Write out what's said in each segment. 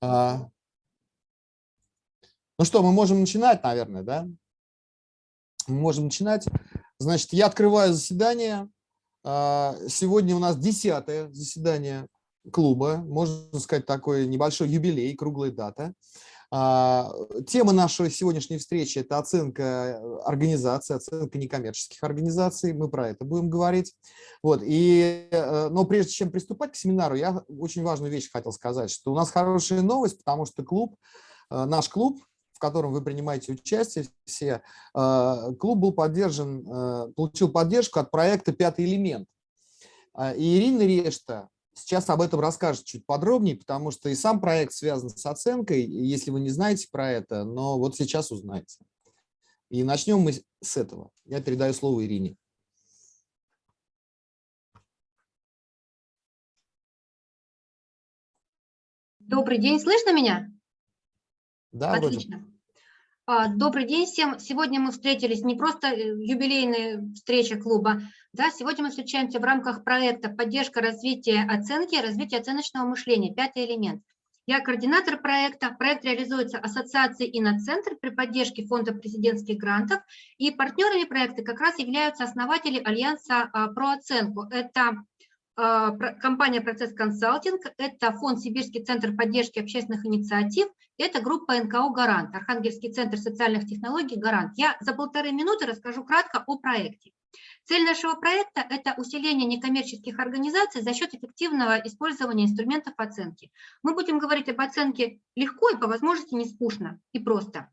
А, ну что, мы можем начинать, наверное, да? Мы можем начинать. Значит, я открываю заседание. А, сегодня у нас десятое заседание клуба, можно сказать, такой небольшой юбилей, круглая дата. А, тема нашей сегодняшней встречи – это оценка организации, оценка некоммерческих организаций. Мы про это будем говорить. Вот. И, э, но прежде чем приступать к семинару, я очень важную вещь хотел сказать, что у нас хорошая новость, потому что клуб, э, наш клуб, в котором вы принимаете участие все, э, клуб был поддержан, получил поддержку от проекта «Пятый элемент». И Ирина Решта, Сейчас об этом расскажет чуть подробнее, потому что и сам проект связан с оценкой, если вы не знаете про это, но вот сейчас узнаете. И начнем мы с этого. Я передаю слово Ирине. Добрый день, слышно меня? Да, Отлично. Вроде. А, добрый день всем. Сегодня мы встретились не просто э, юбилейная встреча клуба, да, сегодня мы встречаемся в рамках проекта «Поддержка развития оценки и развития оценочного мышления. Пятый элемент». Я координатор проекта. Проект реализуется Ассоциацией «Иноцентр» при поддержке Фонда президентских грантов. И партнерами проекта как раз являются основатели Альянса а, про оценку. Это а, компания «Процесс консалтинг», это фонд «Сибирский центр поддержки общественных инициатив», это группа НКО «Гарант», Архангельский центр социальных технологий «Гарант». Я за полторы минуты расскажу кратко о проекте. Цель нашего проекта – это усиление некоммерческих организаций за счет эффективного использования инструментов оценки. Мы будем говорить об оценке легко и по возможности не скучно и просто.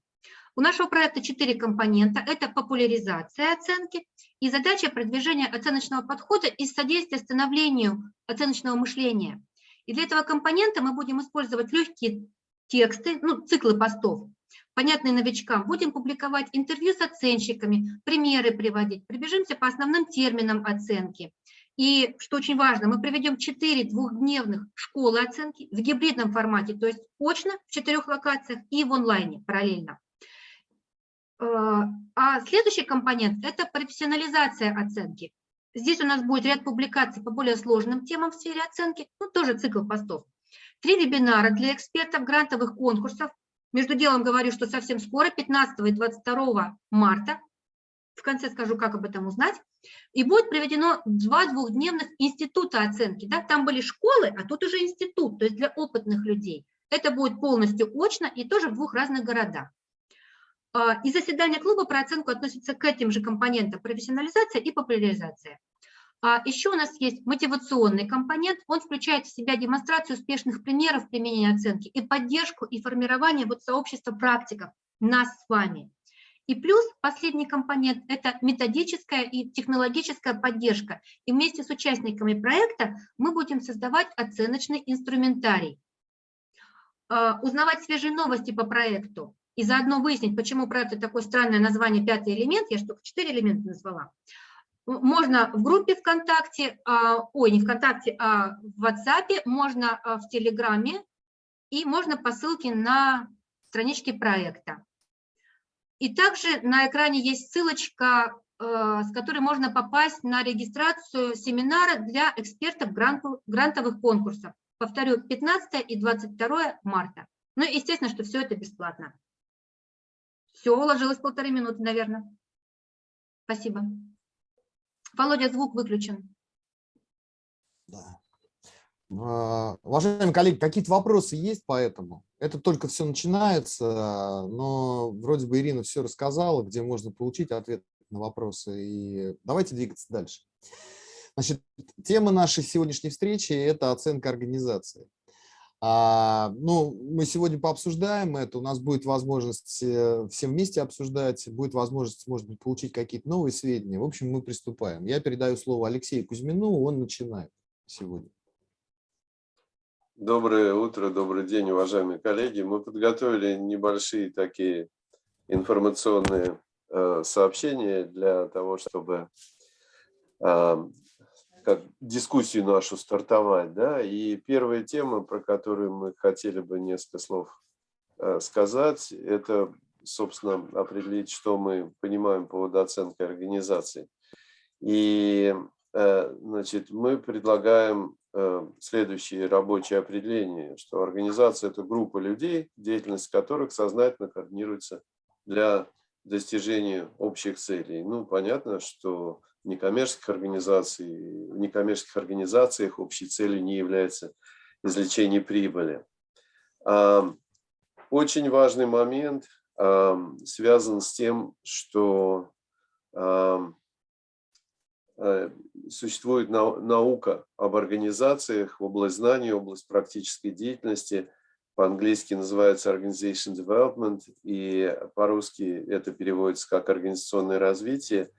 У нашего проекта четыре компонента. Это популяризация оценки и задача продвижения оценочного подхода и содействия становлению оценочного мышления. И для этого компонента мы будем использовать легкие тексты, ну, циклы постов, понятные новичкам. Будем публиковать интервью с оценщиками, примеры приводить. Прибежимся по основным терминам оценки. И, что очень важно, мы проведем 4 двухдневных школы оценки в гибридном формате, то есть очно в четырех локациях и в онлайне параллельно. Э, а следующий компонент – это профессионализация оценки. Здесь у нас будет ряд публикаций по более сложным темам в сфере оценки, ну, тоже цикл постов. Три вебинара для экспертов грантовых конкурсов. Между делом говорю, что совсем скоро, 15 и 22 марта. В конце скажу, как об этом узнать. И будет проведено два двухдневных института оценки. Да? Там были школы, а тут уже институт, то есть для опытных людей. Это будет полностью очно и тоже в двух разных городах. А, и заседание клуба про оценку относится к этим же компонентам профессионализация и популяризация. А еще у нас есть мотивационный компонент, он включает в себя демонстрацию успешных примеров применения оценки и поддержку и формирование вот сообщества практиков, нас с вами. И плюс последний компонент – это методическая и технологическая поддержка. И вместе с участниками проекта мы будем создавать оценочный инструментарий. А, узнавать свежие новости по проекту, и заодно выяснить, почему проект такое странное название «Пятый элемент», я только четыре элемента назвала, можно в группе ВКонтакте, а, ой, не ВКонтакте, а в WhatsApp, можно а, в Телеграме и можно по ссылке на страничке проекта. И также на экране есть ссылочка, а, с которой можно попасть на регистрацию семинара для экспертов грантовых конкурсов. Повторю, 15 и 22 марта. Ну естественно, что все это бесплатно. Все, уложилось полторы минуты, наверное. Спасибо. Володя, звук выключен. Да. Уважаемые коллеги, какие-то вопросы есть по этому? Это только все начинается, но вроде бы Ирина все рассказала, где можно получить ответ на вопросы. И давайте двигаться дальше. Значит, тема нашей сегодняшней встречи – это оценка организации. А, ну, мы сегодня пообсуждаем это, у нас будет возможность э, всем вместе обсуждать, будет возможность, может быть, получить какие-то новые сведения. В общем, мы приступаем. Я передаю слово Алексею Кузьмину, он начинает сегодня. Доброе утро, добрый день, уважаемые коллеги. Мы подготовили небольшие такие информационные э, сообщения для того, чтобы э, как дискуссию нашу стартовать. Да? И первая тема, про которую мы хотели бы несколько слов э, сказать, это, собственно, определить, что мы понимаем по оценки организации. И э, значит, мы предлагаем э, следующее рабочее определение, что организация – это группа людей, деятельность которых сознательно координируется для достижения общих целей. Ну, понятно, что некоммерческих, организаций, в некоммерческих организациях общей целью не является извлечение прибыли. Очень важный момент связан с тем, что э, существует наука об организациях, область знаний, область практической деятельности. По-английски называется Organization Development, и по-русски это переводится как организационное развитие.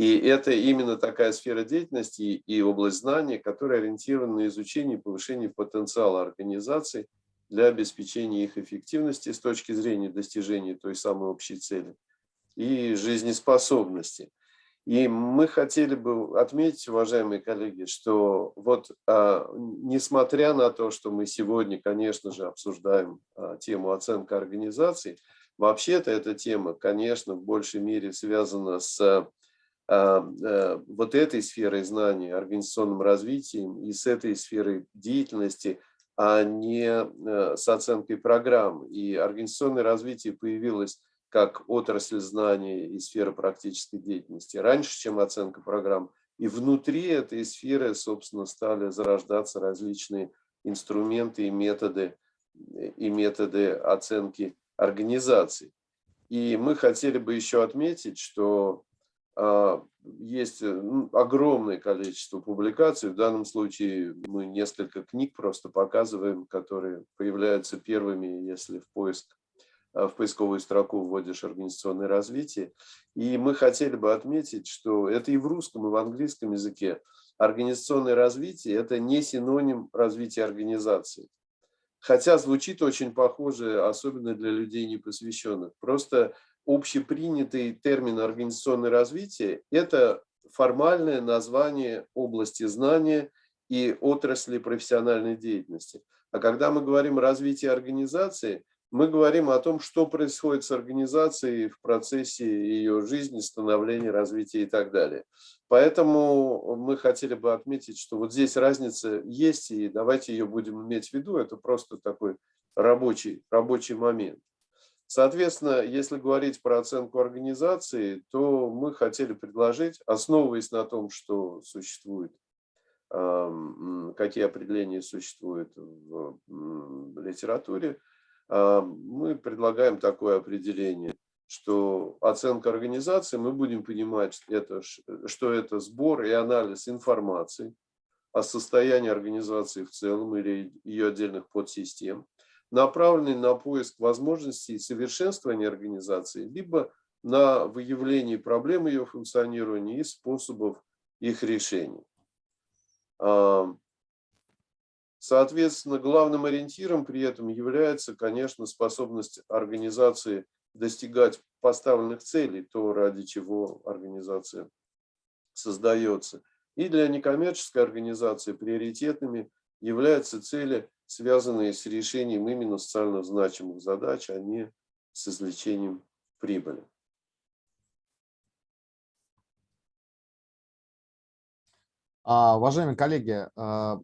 И это именно такая сфера деятельности и область знаний, которая ориентирована на изучение и повышение потенциала организаций для обеспечения их эффективности с точки зрения достижения той самой общей цели и жизнеспособности. И мы хотели бы отметить, уважаемые коллеги, что вот а, несмотря на то, что мы сегодня, конечно же, обсуждаем а, тему оценка организаций, вообще-то эта тема, конечно, в большей мере связана с вот этой сферой знаний, организационным развитием и с этой сферой деятельности – а не э, с оценкой программ. И организационное развитие появилось как отрасль знаний и сфера практической деятельности раньше, чем оценка программ. И внутри этой сферы, собственно, стали зарождаться различные инструменты и методы, и методы оценки организаций. И мы хотели бы еще отметить, что есть э, огромное количество публикаций. В данном случае мы несколько книг просто показываем, которые появляются первыми, если в поиск а, в поисковую строку вводишь организационное развитие. И мы хотели бы отметить, что это и в русском, и в английском языке. Организационное развитие – это не синоним развития организации. Хотя звучит очень похоже, особенно для людей непосвященных. Просто общепринятый термин организационное развитие – это формальное название области знания и отрасли профессиональной деятельности. А когда мы говорим о развитии организации, мы говорим о том, что происходит с организацией в процессе ее жизни, становления, развития и так далее. Поэтому мы хотели бы отметить, что вот здесь разница есть, и давайте ее будем иметь в виду. Это просто такой рабочий, рабочий момент. Соответственно, если говорить про оценку организации, то мы хотели предложить, основываясь на том, что существует, какие определения существуют в литературе, мы предлагаем такое определение, что оценка организации, мы будем понимать, это, что это сбор и анализ информации о состоянии организации в целом или ее отдельных подсистем, направленный на поиск возможностей совершенствования организации, либо на выявление проблем ее функционирования и способов их решения. Соответственно, главным ориентиром при этом является, конечно, способность организации достигать поставленных целей, то, ради чего организация создается. И для некоммерческой организации приоритетными являются цели связанные с решением именно социально значимых задач, а не с извлечением прибыли. А, уважаемые коллеги, а,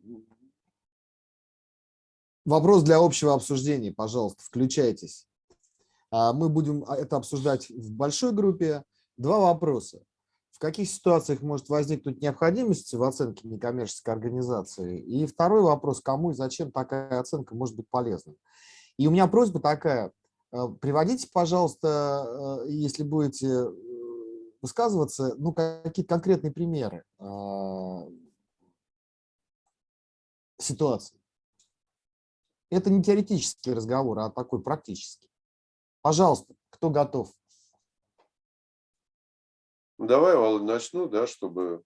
вопрос для общего обсуждения, пожалуйста, включайтесь. А, мы будем это обсуждать в большой группе. Два вопроса в каких ситуациях может возникнуть необходимость в оценке некоммерческой организации? И второй вопрос, кому и зачем такая оценка может быть полезна? И у меня просьба такая, э, приводите, пожалуйста, э, если будете э, высказываться, ну, какие-то конкретные примеры ситуации. Это не теоретический разговор, а такой практический. Пожалуйста, кто готов? Давай, Володя, начну, да, чтобы...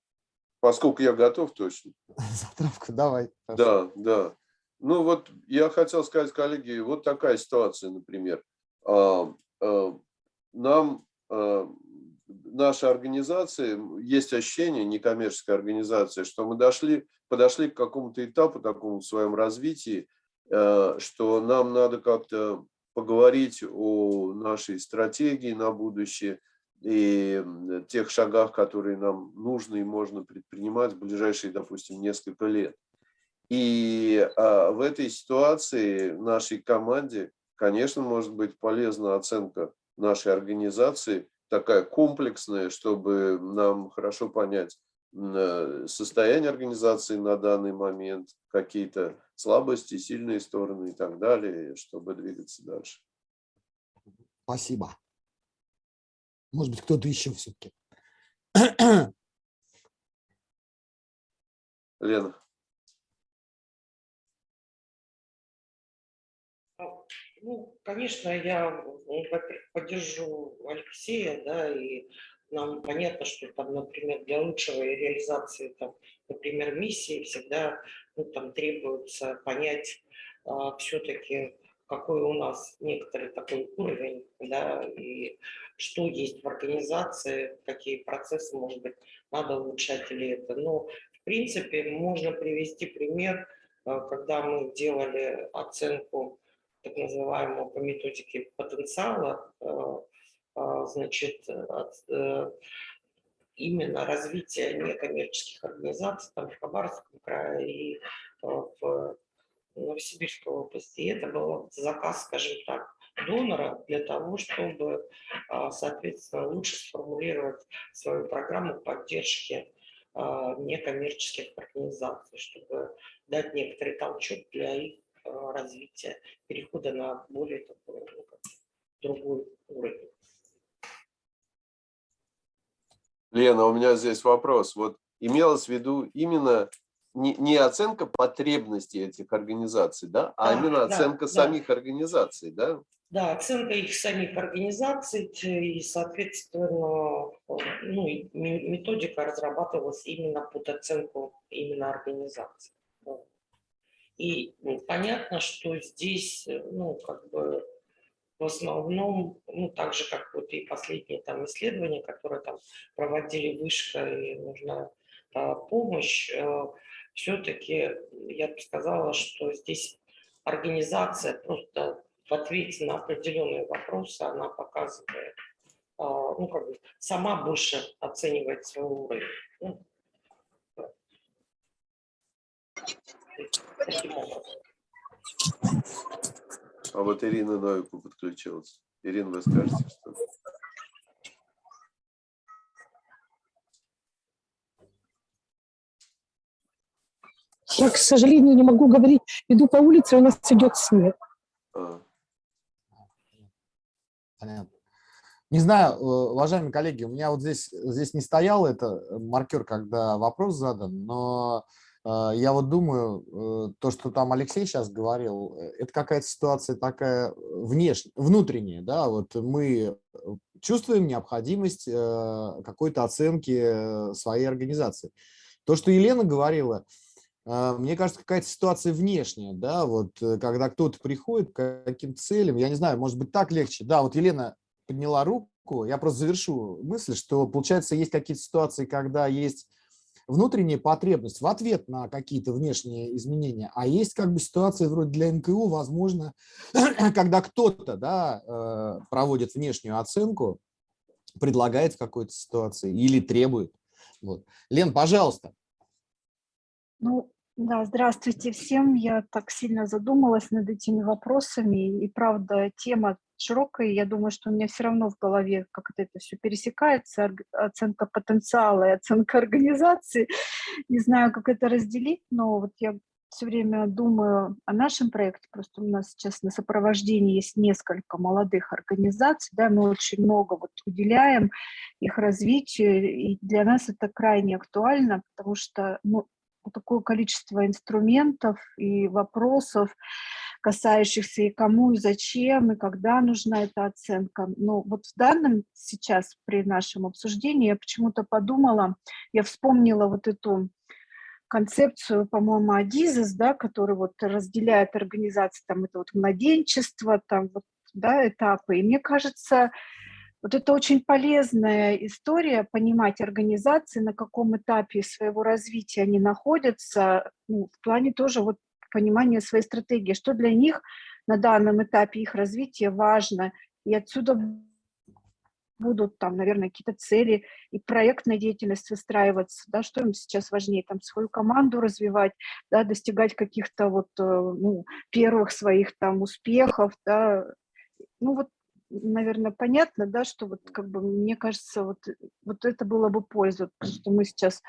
Поскольку я готов точно. Затравку давай. Да, да. Ну вот я хотел сказать, коллеги, вот такая ситуация, например. А, а, нам, а, наша организация, есть ощущение, некоммерческая организация, что мы дошли, подошли к какому-то этапу такому в своем развитии, что нам надо как-то поговорить о нашей стратегии на будущее, и тех шагах, которые нам нужно и можно предпринимать в ближайшие, допустим, несколько лет. И а, в этой ситуации нашей команде, конечно, может быть полезна оценка нашей организации, такая комплексная, чтобы нам хорошо понять э, состояние организации на данный момент, какие-то слабости, сильные стороны и так далее, чтобы двигаться дальше. Спасибо. Может быть, кто-то еще все-таки. Лена. Ну, конечно, я, ну, поддержу Алексея, да, и нам понятно, что там, например, для лучшего реализации, там, например, миссии всегда ну, там, требуется понять а, все-таки, какой у нас некоторый такой уровень, да, и что есть в организации, какие процессы, может быть, надо улучшать или это. Но, в принципе, можно привести пример, а, когда мы делали оценку так называемого по методике потенциала, э, а, значит, э, именно развитие некоммерческих организаций там, в Хабаровском крае и э, в Новосибирской области. И это был заказ, скажем так, донора для того, чтобы, а, соответственно, лучше сформулировать свою программу поддержки а, некоммерческих организаций, чтобы дать некоторый толчок для их Э, развития, перехода на более такой, ну, другой уровень. Лена, у меня здесь вопрос. Вот имелось в виду именно не, не оценка потребностей этих организаций, да, а да, именно оценка да, самих да. организаций, да? Да, оценка их самих организаций и, соответственно, ну, методика разрабатывалась именно под оценку именно организаций. И ну, понятно, что здесь, э, ну, как бы в основном, ну, так же, как вот и последние там исследования, которые там проводили вышка и нужна а, помощь, э, все-таки я бы сказала, что здесь организация просто в ответе на определенные вопросы, она показывает, а, ну, как бы сама больше оценивает свой уровень. Ну, а вот Ирина Новику подключилась. Ирина, вы скажете, что Я, к сожалению, не могу говорить. Иду по улице, у нас идет снег. А. Понятно. Не знаю, э, уважаемые коллеги, у меня вот здесь, здесь не стоял это маркер, когда вопрос задан, но а, я вот думаю, э, то, что там Алексей сейчас говорил, э, это какая-то ситуация такая внешняя, внутренняя, да, вот мы э, чувствуем необходимость какой-то оценки своей организации. То, что Елена говорила, мне кажется, какая-то ситуация внешняя, да, вот когда кто-то приходит к каким-то целям, я не знаю, может быть, так легче. Да, вот Елена подняла руку, я просто завершу мысль, что, получается, есть какие-то ситуации, когда есть внутренняя потребность в ответ на какие-то внешние изменения, а есть как бы ситуация вроде для НКУ, возможно, когда кто-то да, э, проводит внешнюю оценку, предлагает в какой-то ситуации или требует. Вот. Лен, пожалуйста. Ну, да, здравствуйте всем. Я так сильно задумалась над этими вопросами. И правда, тема широкая. Я думаю, что у меня все равно в голове как-то это все пересекается. Оценка потенциала и оценка организации. Не знаю, как это разделить, но вот я все время думаю о нашем проекте. Просто у нас сейчас на сопровождении есть несколько молодых организаций, да, мы очень много вот уделяем их развитию, и для нас это крайне актуально, потому что ну, такое количество инструментов и вопросов, касающихся и кому, и зачем, и когда нужна эта оценка. Но вот в данном сейчас при нашем обсуждении я почему-то подумала, я вспомнила вот эту концепцию, по-моему, Адизис, да, который вот разделяет организации, там это вот младенчество, там вот, да, этапы. И мне кажется, вот это очень полезная история, понимать организации, на каком этапе своего развития они находятся, ну, в плане тоже вот понимания своей стратегии, что для них на данном этапе их развития важно. И отсюда будут там, наверное, какие-то цели и проектная деятельность выстраиваться, да, что им сейчас важнее, там, свою команду развивать, да, достигать каких-то вот, э, ну, первых своих там успехов, да, ну, вот, наверное, понятно, да, что вот, как бы, мне кажется, вот, вот это было бы польза, что мы сейчас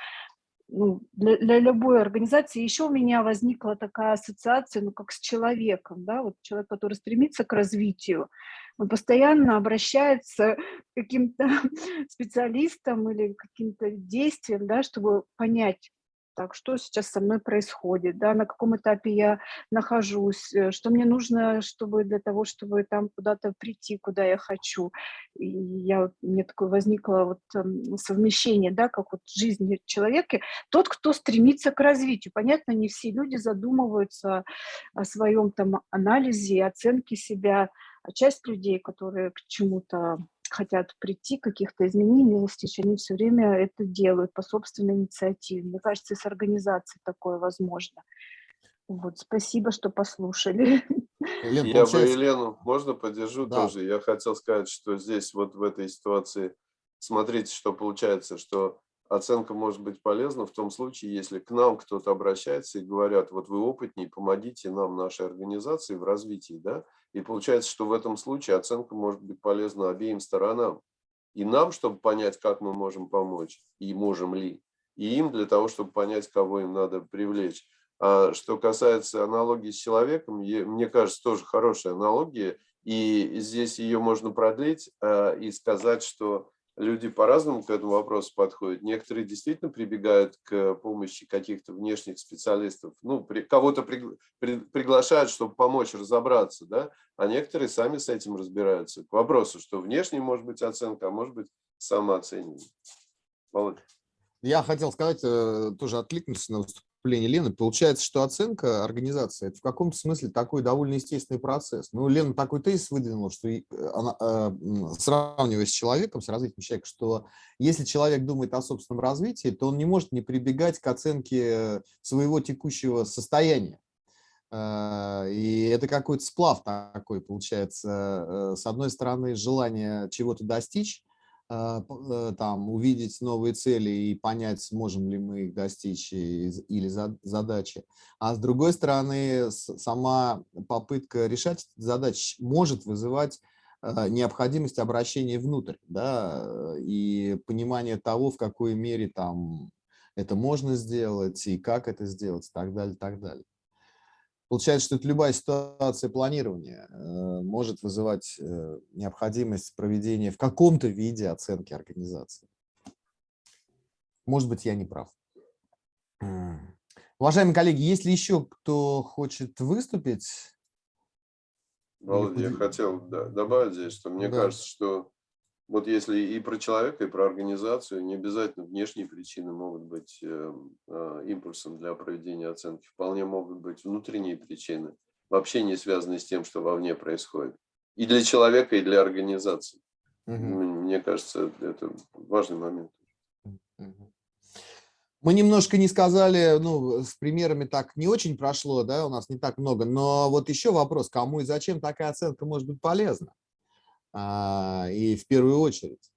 ну, для, для любой организации. Еще у меня возникла такая ассоциация, ну, как с человеком, да, вот человек, который стремится к развитию, он постоянно обращается к каким-то специалистам или каким-то действиям, да, чтобы понять, так, что сейчас со мной происходит, да, на каком этапе я нахожусь, э, что мне нужно, чтобы для того, чтобы там куда-то прийти, куда я хочу. И я, мне такое возникло вот эм, совмещение, да, как вот жизни человека. Тот, кто стремится к развитию. Понятно, не все люди задумываются о своем там анализе, оценке себя, а часть людей, которые к чему-то хотят прийти, каких-то изменений достичь, они все время это делают по собственной инициативе. Мне кажется, и с организацией такое возможно. Вот, спасибо, что послушали. Елена, Я получается... бы Елену, можно поддержу да. тоже? Я хотел сказать, что здесь вот в этой ситуации, смотрите, что получается, что оценка может быть полезна в том случае, если к нам кто-то обращается и говорят, вот вы опытнее, помогите нам, нашей организации в развитии, да, и получается, что в этом случае оценка может быть полезна обеим сторонам. И нам, чтобы понять, как мы можем помочь, и можем ли, и им для того, чтобы понять, кого им надо привлечь. А что касается аналогии с человеком, мне кажется, тоже хорошая аналогия, и здесь ее можно продлить а, и сказать, что люди по-разному к этому вопросу подходят. Некоторые действительно прибегают к помощи каких-то внешних специалистов. Ну, кого-то при, при, приглашают, чтобы помочь разобраться, да, а некоторые сами с этим разбираются. К вопросу, что внешне может быть оценка, а может быть самооценивание. Володя. Я хотел сказать, э, тоже откликнуться на выступление выступление Лены, получается, что оценка организации – это в каком-то смысле такой довольно естественный процесс. Ну, Лена такой тезис выдвинула, что э, она, э, сравнивая с человеком, с развитием человека, что если человек думает о собственном развитии, то он не может не прибегать к оценке своего текущего состояния. Э, и это какой-то сплав такой, получается, с одной стороны, желание чего-то достичь, там, увидеть новые цели и понять, сможем ли мы их достичь или задачи. А с другой стороны, сама попытка решать эти задачи может вызывать а, необходимость обращения внутрь, да, и понимание того, в какой мере там это можно сделать, и как это сделать, и так далее, и так далее. Получается, что это любая ситуация планирования э, может вызывать э, необходимость проведения в каком-то виде оценки организации. Может быть, я не прав. Уважаемые коллеги, есть ли еще кто хочет выступить? Володя, я хотел добавить здесь, что мне да. кажется, что вот если и про человека, и про организацию, не обязательно внешние причины могут быть э, э, импульсом для проведения оценки. Вполне могут быть внутренние причины, вообще не связанные с тем, что вовне происходит. И для человека, и для организации. Угу. Мне кажется, это важный момент. Мы немножко не сказали, ну, с примерами так не очень прошло, да, у нас не так много, но вот еще вопрос, кому и зачем такая оценка может быть полезна? А, и в первую очередь.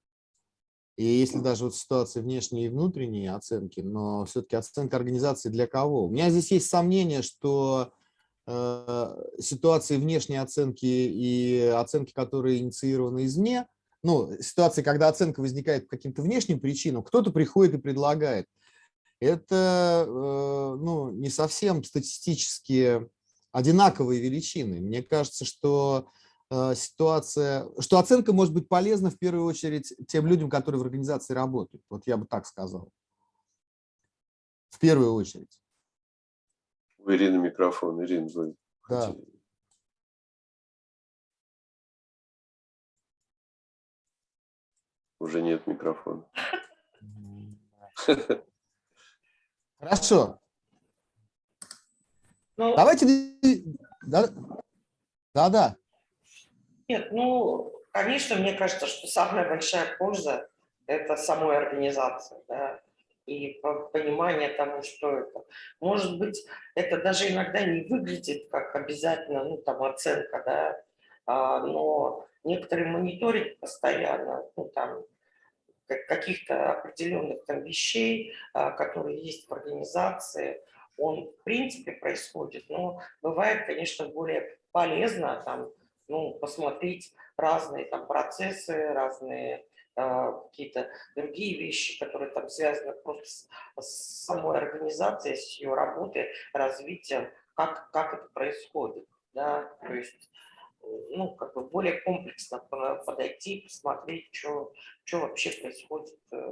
И если даже вот ситуации внешние и внутренние оценки, но все-таки оценка организации для кого? У меня здесь есть сомнение, что э, ситуации внешней оценки и оценки, которые инициированы извне, ну, ситуации, когда оценка возникает по каким-то внешним причинам, кто-то приходит и предлагает. Это э, ну, не совсем статистически одинаковые величины. Мне кажется, что ситуация, что оценка может быть полезна в первую очередь тем людям, которые в организации работают. Вот я бы так сказал. В первую очередь. У Ирины микрофон. Ирина, вы да. Уже нет микрофона. Хорошо. Ну, Давайте... Да-да. Нет, ну, конечно, мне кажется, что самая большая польза – это самой организации, да, и понимание того, что это. Может быть, это даже иногда не выглядит как обязательно, ну, там, оценка, да, а, но некоторый мониторинг постоянно, ну, там, как- каких-то определенных там вещей, а, которые есть в организации, он в принципе происходит, но бывает, конечно, более полезно там, ну, посмотреть разные там процессы, разные а, какие-то другие вещи, которые там связаны просто с, с самой организацией, с ее работой, развитием, как, как это происходит, да, то есть э, ну, как бы более комплексно по- подойти, посмотреть, что, что вообще происходит э, э,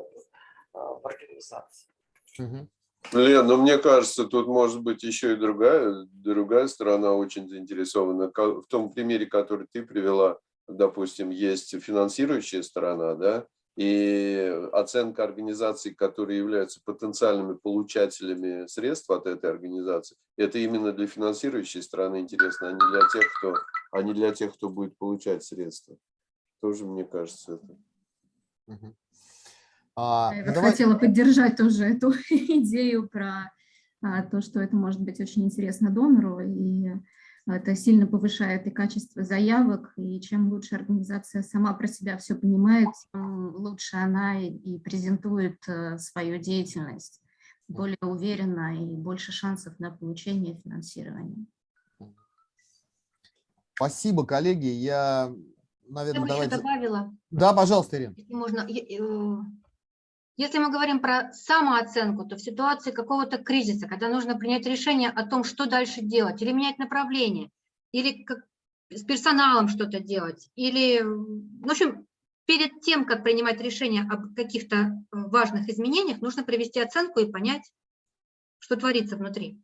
в организации. Мгм. Лен, ну мне кажется, тут может быть еще и другая, другая сторона очень заинтересована. В том примере, который ты привела, допустим, есть финансирующая сторона, да, и оценка организаций, которые являются потенциальными получателями средств от этой организации, это именно для финансирующей стороны интересно, а не для тех, кто, а не для тех, кто будет получать средства. Тоже, мне кажется, это. А, Я ну давай- хотела поддержать тоже эту идею про а, то, что это может быть очень интересно донору, и это сильно повышает и качество заявок, и чем лучше организация сама про себя все понимает, тем лучше она и, и презентует э, свою деятельность более уверенно и больше шансов на получение финансирования. Спасибо, коллеги. Я, наверное, давайте... добавила, Да, пожалуйста, Ирина. если можно, э, если мы говорим про самооценку, то в ситуации какого-то кризиса, когда нужно принять решение о том, что дальше делать, или менять направление, или как с персоналом что-то делать, или, в общем, перед тем, как принимать решение об каких-то э, важных изменениях, нужно провести оценку и понять, что творится внутри.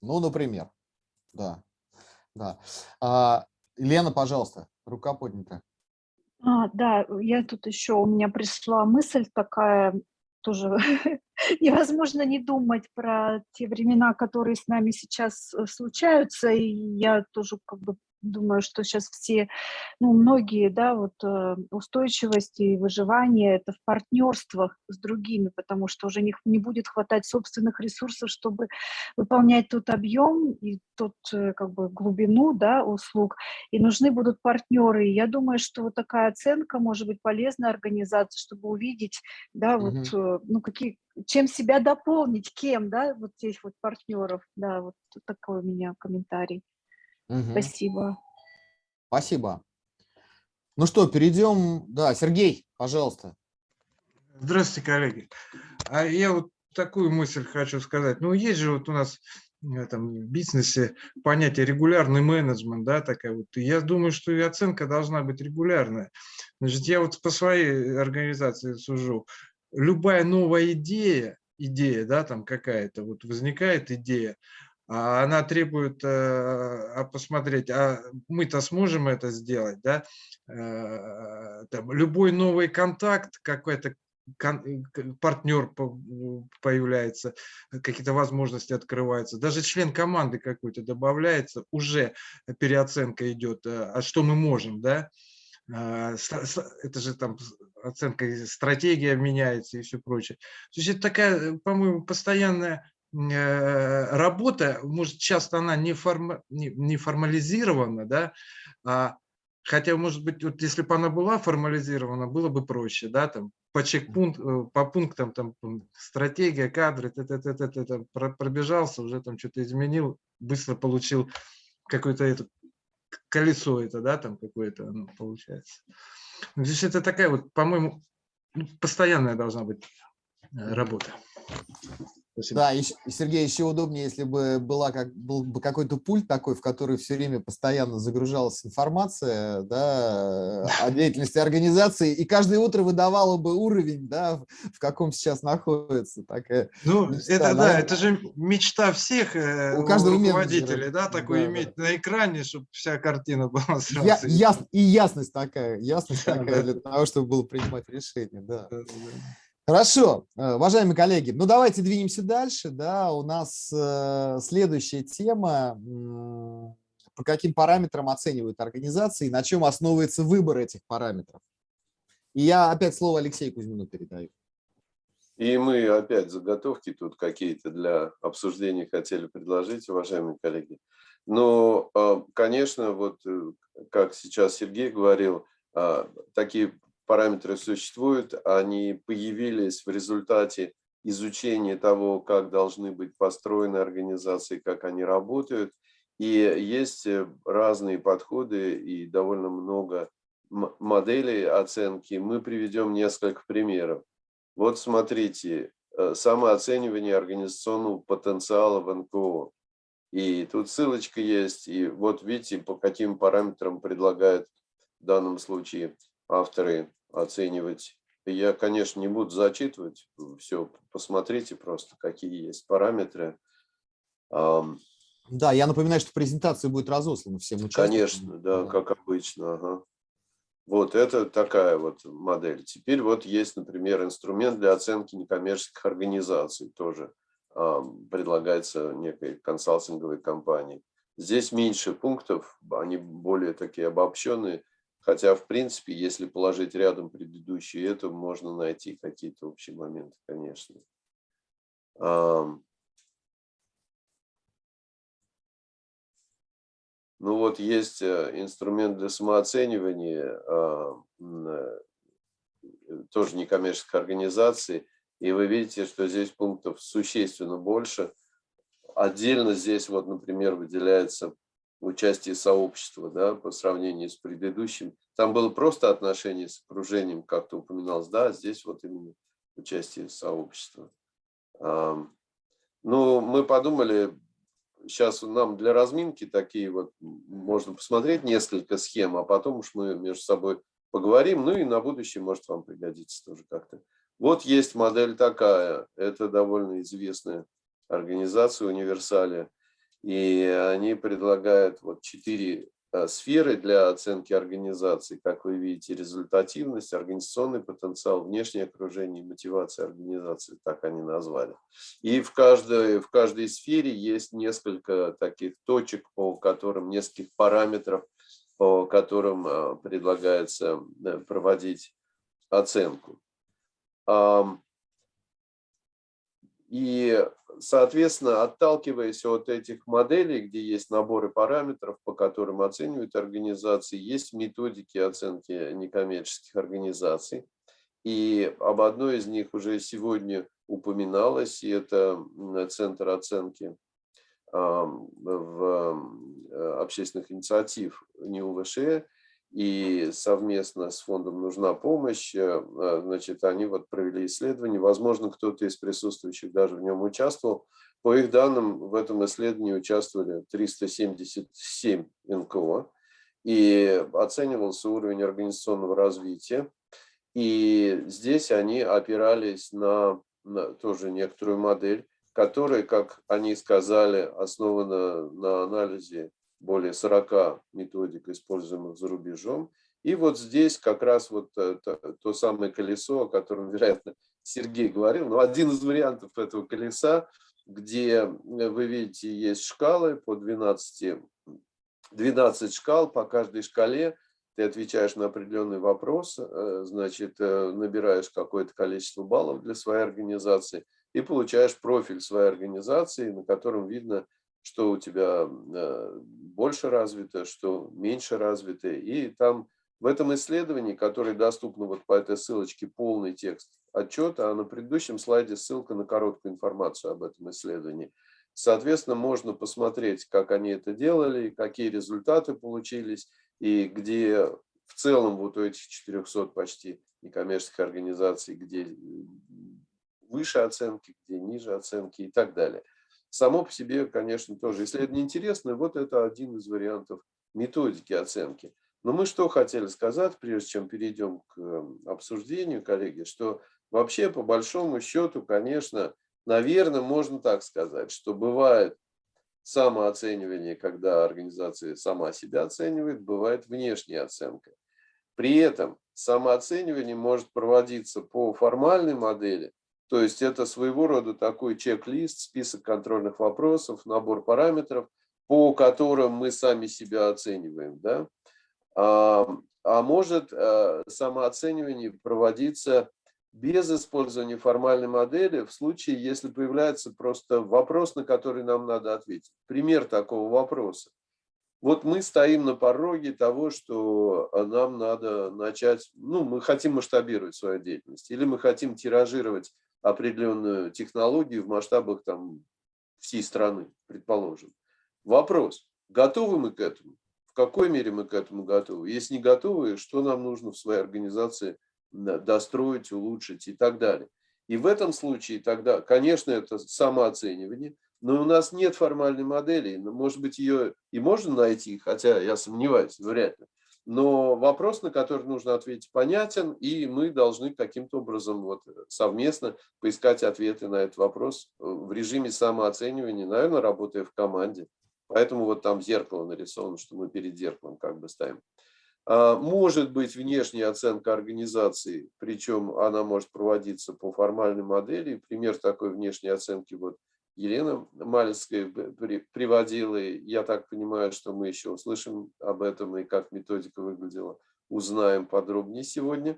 Ну, например. Да. Да. А, Лена, пожалуйста, рука поднята. А, да, я тут еще, у меня пришла мысль такая, тоже невозможно не думать про те времена, которые с нами сейчас э, случаются, и я тоже как бы думаю, что сейчас все, ну, многие, да, вот э, устойчивость и выживание это в партнерствах с другими, потому что уже не, не будет хватать собственных ресурсов, чтобы выполнять тот объем и тот, э, как бы, глубину, да, услуг, и нужны будут партнеры. И я думаю, что вот такая оценка может быть полезна организации, чтобы увидеть, да, вот, э, ну, какие, чем себя дополнить, кем, да, вот здесь вот партнеров, да, вот такой у меня комментарий. Мгм. Спасибо. Спасибо. Ну что, перейдем. Да, Сергей, пожалуйста. Здравствуйте, коллеги. А я вот такую мысль хочу сказать. Ну, есть же вот у нас в бизнесе понятие регулярный менеджмент, да, такая вот. И я думаю, что и оценка должна быть регулярная. Значит, я вот по своей организации сужу. Любая новая идея, идея, да, там какая-то, вот возникает идея, она требует э, а посмотреть, а мы-то сможем это сделать, да, Э, там, любой новый контакт, какой-то э, партнер по- появляется, какие-то возможности открываются, даже член команды какой-то добавляется, уже переоценка идет, а что мы можем, да, А, это же там оценка, стратегия меняется и все прочее. То есть это такая, по-моему, постоянная работа, может, часто она не, форма, не, не формализирована, да, а Хотя, может быть, вот если бы она была формализирована, было бы проще, да, там по чекпункт, э, по пунктам, там стратегия, кадры, т -т -т -т -т, там, про- пробежался, уже там что-то изменил, быстро получил какое-то это колесо это, да, там какое-то оно получается. Ну, Здесь это такая вот, по-моему, ну, постоянная должна быть э, работа. Спасибо. Да, и, Сергей, еще удобнее, если бы была как, был бы какой-то пульт такой, в который все время постоянно загружалась информация да, о деятельности организации, и каждое утро выдавало бы уровень, да, в, в каком сейчас находится. Такая, Ну, мечта, это да, наверное. это же мечта всех э, У каждого руководителей, менеджера. да, такое Да, иметь на экране, чтобы вся картина была сразу. я, яс- и ясность такая, ясность Да, такая да. для того, чтобы было принимать решения. Да. Хорошо, э, уважаемые коллеги, ну давайте двинемся дальше. Да, у нас э, следующая тема. По каким параметрам оценивают организации на чем основывается выбор этих параметров? И я опять слово Алексею Кузьмину передаю. И мы опять заготовки тут какие-то для обсуждения хотели предложить, уважаемые коллеги. Но, а, конечно, вот э, как сейчас Сергей говорил, такие параметры существуют, они появились в результате изучения того, как должны быть построены организации, как они работают. И есть э, разные подходы и довольно много моделей оценки. Мы приведем несколько примеров. Вот смотрите, э, самооценивание организационного потенциала в НКО. И тут ссылочка есть. И вот видите, по каким параметрам предлагают в данном случае авторы оценивать. Я, конечно, не буду зачитывать все, посмотрите просто, какие есть параметры. Да, я напоминаю, что презентация будет разослана всем участникам. Конечно, да, да. как обычно. Ага. Вот это такая вот модель. Теперь вот есть, например, инструмент для оценки некоммерческих организаций. Тоже э, предлагается некой консалтинговой компанией. Здесь меньше пунктов, они более такие обобщенные. Хотя, в принципе, если положить рядом предыдущие, это можно найти какие-то общие моменты, конечно. Ну вот есть э, инструмент для самооценивания, э, тоже некоммерческой организации, и вы видите, что здесь пунктов существенно больше. Отдельно здесь, вот, например, выделяется участие сообщества да, по сравнению с предыдущим. Там было просто отношение с окружением, как-то упоминалось, да, а здесь вот именно участие сообщества. Ну, мы подумали, сейчас нам для разминки такие вот, можно посмотреть несколько схем, а потом уж мы между собой поговорим, ну и на будущее может вам пригодится тоже как-то. Вот есть модель такая, это довольно известная организация Универсалия, и они предлагают вот четыре Э, сферы для оценки организации, как вы видите, результативность, организационный потенциал, внешнее окружение, мотивация организации, так они назвали. И в каждой, в каждой сфере есть несколько таких точек, по которым, нескольких параметров, по которым э, предлагается э, проводить оценку. И, соответственно, отталкиваясь от этих моделей, где есть наборы параметров, по которым оценивают организации, есть методики оценки некоммерческих организаций. И об одной из них уже сегодня упоминалось, и это Центр оценки в общественных инициатив НИУВШ, и совместно с фондом «Нужна помощь», э, э, значит, они вот провели исследование, возможно, кто-то из присутствующих даже в нем участвовал. По их данным, в этом исследовании участвовали 377 НКО, и оценивался уровень организационного развития. И здесь они опирались на, на тоже некоторую модель, которая, как они сказали, основана на анализе более 40 методик, используемых за рубежом. И вот здесь как раз вот это, то самое колесо, о котором, вероятно, Сергей говорил, но один из вариантов этого колеса, где вы видите, есть шкалы по 12, 12 шкал, по каждой шкале ты отвечаешь на определенный вопрос, э, значит, э, набираешь какое-то количество баллов для своей организации и получаешь профиль своей организации, на котором видно, что у тебя э, больше развито, что меньше развито. И там в этом исследовании, которое доступно вот по этой ссылочке, полный текст отчета, а на предыдущем слайде ссылка на короткую информацию об этом исследовании. Соответственно, можно посмотреть, как они это делали, какие результаты получились, и где в целом вот у этих 400 почти некоммерческих организаций, где выше оценки, где ниже оценки и так далее. Само по себе, конечно, тоже исследование интересное. Вот это один из вариантов методики оценки. Но мы что хотели сказать, прежде чем перейдем к эм, обсуждению, коллеги, что вообще по большому счету, конечно, наверное, можно так сказать, что бывает самооценивание, когда организация сама себя оценивает, бывает внешняя оценка. При этом самооценивание может проводиться по формальной модели, то есть это своего рода такой чек-лист, список контрольных вопросов, набор параметров, по которым мы сами себя оцениваем. Да? А, а может э, самооценивание проводиться без использования формальной модели в случае, если появляется просто вопрос, на который нам надо ответить. Пример такого вопроса. вот мы стоим на пороге того, что а, нам надо начать, ну, мы хотим масштабировать свою деятельность, или мы хотим тиражировать определенную технологию в масштабах там всей страны, предположим. Вопрос, готовы мы к этому? В какой мере мы к этому готовы? Если не готовы, что нам нужно в своей организации достроить, улучшить и так далее. И в этом случае тогда, конечно, это самооценивание, но у нас нет формальной модели. Может быть, ее и можно найти, хотя я сомневаюсь, вряд ли. Но вопрос, на который нужно ответить, понятен, и мы должны каким-то образом вот совместно поискать ответы на этот вопрос в режиме самооценивания, наверное, работая в команде. Поэтому вот там зеркало нарисовано, что мы перед зеркалом как бы ставим. А, может быть внешняя оценка организации, причем она может проводиться по формальной модели. Пример такой внешней оценки вот Елена Малецкая приводила. Я так понимаю, что мы еще услышим об этом и как методика выглядела, узнаем подробнее сегодня.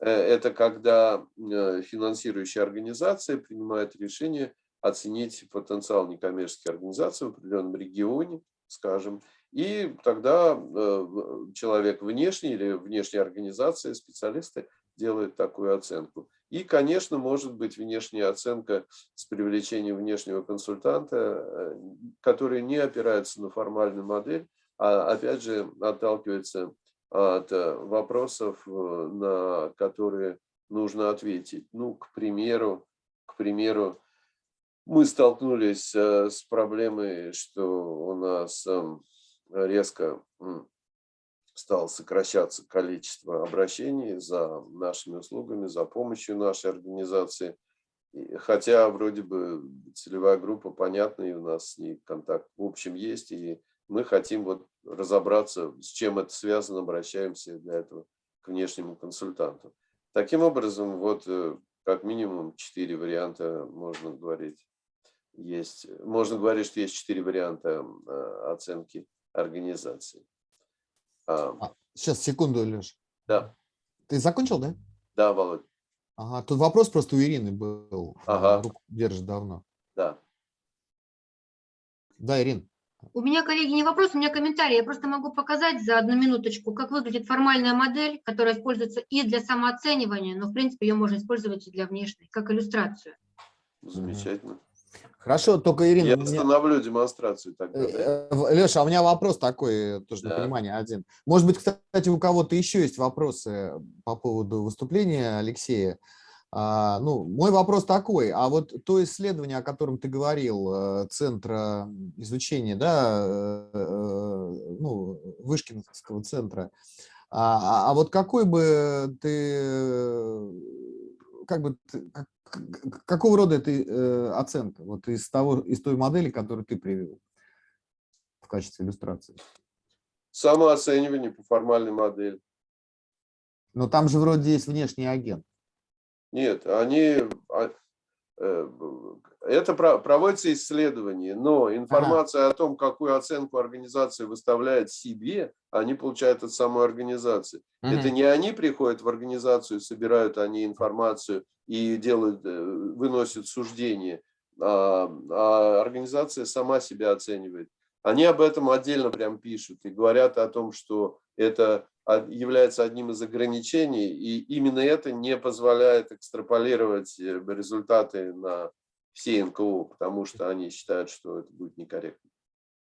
Э, это когда э, финансирующая организация принимает решение оценить потенциал некоммерческой организации в определенном регионе, скажем, и тогда э, человек внешний или внешняя организация, специалисты делают такую оценку. И, конечно, может быть внешняя оценка с привлечением внешнего консультанта, э, который не опирается на формальную модель, а опять же отталкивается от э, вопросов, э, на которые нужно ответить. Ну, к примеру, к примеру, мы столкнулись с проблемой, что у нас эм, резко стало сокращаться количество обращений за нашими услугами, за помощью нашей организации. Хотя вроде бы целевая группа понятна, и у нас с ней контакт в общем есть, и мы хотим вот разобраться, с чем это связано, обращаемся для этого к внешнему консультанту. Таким образом, вот э, как минимум четыре варианта можно говорить. Есть, можно говорить, что есть четыре варианта э, оценки организации. А, сейчас, секунду, Леш. Да. Ты закончил, да? Да, Володь. Ага, тут вопрос просто у Ирины был. Ага. Руку держит давно. Да. Да, Ирин. У меня, коллеги, не вопрос, у меня комментарий. Я просто могу показать за одну минуточку, как выглядит формальная модель, которая используется и для самооценивания, но, в принципе, ее можно использовать и для внешней, как иллюстрацию. Замечательно. Хорошо, только, Ирина... Я меня... остановлю демонстрацию тогда. Да? Э, Леша, а у меня вопрос такой, тоже Да. на понимание один. Может быть, кстати, у кого-то еще есть вопросы по поводу выступления Алексея. А, ну, мой вопрос такой, а вот то исследование, о котором ты говорил, э, Центра изучения, да, э, э, ну, Вышкинского центра, а, а- а вот какой бы ты, э, как бы, как- какого рода это э, оценка, вот из, того, из той модели, которую ты привел в качестве иллюстрации? Самооценивание по формальной модели. Но там же вроде есть внешний агент. Нет, они... Это про- проводится исследование, но информация о том, какую оценку организация выставляет себе, они получают от самой организации. Это не они приходят в организацию, собирают они информацию и делают, э, выносят суждения, а, а организация сама себя оценивает. Они об этом отдельно прям пишут и говорят о том, что это является одним из ограничений, и именно это не позволяет экстраполировать э, результаты на все НКО, потому что они считают, что это будет некорректно.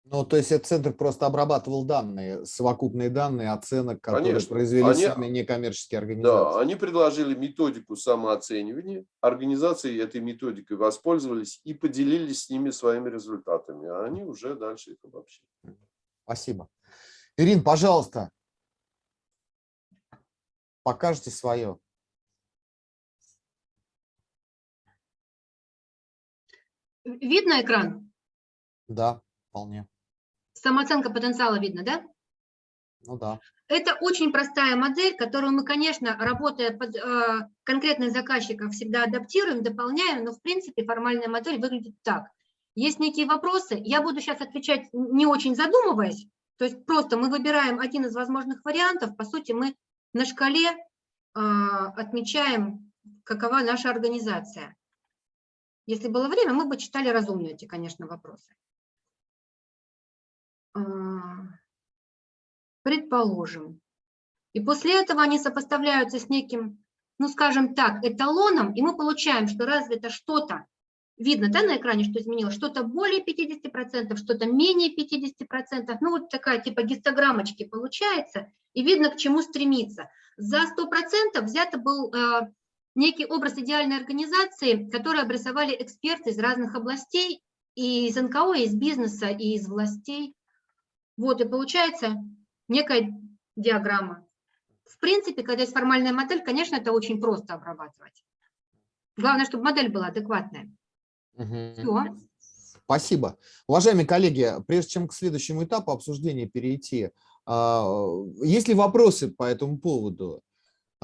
Ну, то есть этот центр просто обрабатывал данные, совокупные данные оценок, которые Конечно. произвели Они- сами некоммерческие Да, организации. они предложили методику самооценивания, организации этой методикой воспользовались и поделились с ними своими результатами, а они уже дальше их обобщили. Спасибо. Ирин, пожалуйста, покажите свое. Видно экран? Да, вполне. Самооценка потенциала видно, да? Ну да. Это очень простая модель, которую мы, конечно, работая под э, конкретных заказчиков, всегда адаптируем, дополняем, но в принципе формальная модель выглядит так. Есть некие вопросы, я буду сейчас отвечать не очень задумываясь, то есть просто мы выбираем один из возможных вариантов, по сути мы на шкале э, отмечаем, какова наша организация. Если было время, мы бы читали разумные эти, конечно, вопросы. А, предположим. И после этого они сопоставляются с неким, ну скажем так, эталоном, и мы получаем, что разве это что-то, видно да, на экране, что изменилось, что-то более 50%, что-то менее 50%, ну вот такая типа гистограммочки получается, и видно, к чему стремиться. За 100% взято был э, некий образ идеальной организации, который обрисовали эксперты из разных областей, и из НКО, и из бизнеса, и из властей. Вот, и получается некая диаграмма. В принципе, когда есть формальная модель, конечно, это очень просто обрабатывать. Главное, чтобы модель была адекватная. Мгм. Все. Спасибо. Уважаемые коллеги, прежде чем к следующему этапу обсуждения перейти, а, есть ли вопросы по этому поводу?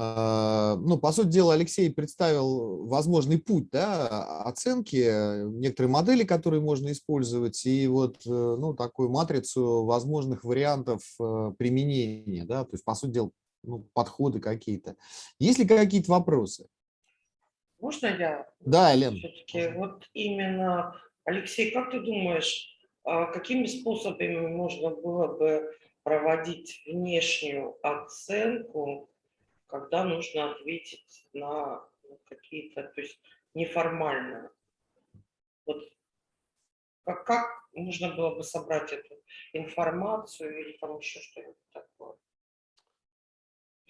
А, Ну, по сути дела, Алексей представил возможный путь да, оценки, некоторые модели, которые можно использовать, и вот э, ну, такую матрицу возможных вариантов э, применения, да, то есть, по сути дела, ну, подходы какие-то. Есть ли какие-то вопросы? Можно я? Да, Елена. Все-таки вот именно, Алексей, как ты думаешь, а какими способами можно было бы проводить внешнюю оценку, когда нужно ответить на какие-то, то есть неформально? Вот как, как можно было бы собрать эту информацию или там еще что-нибудь такое?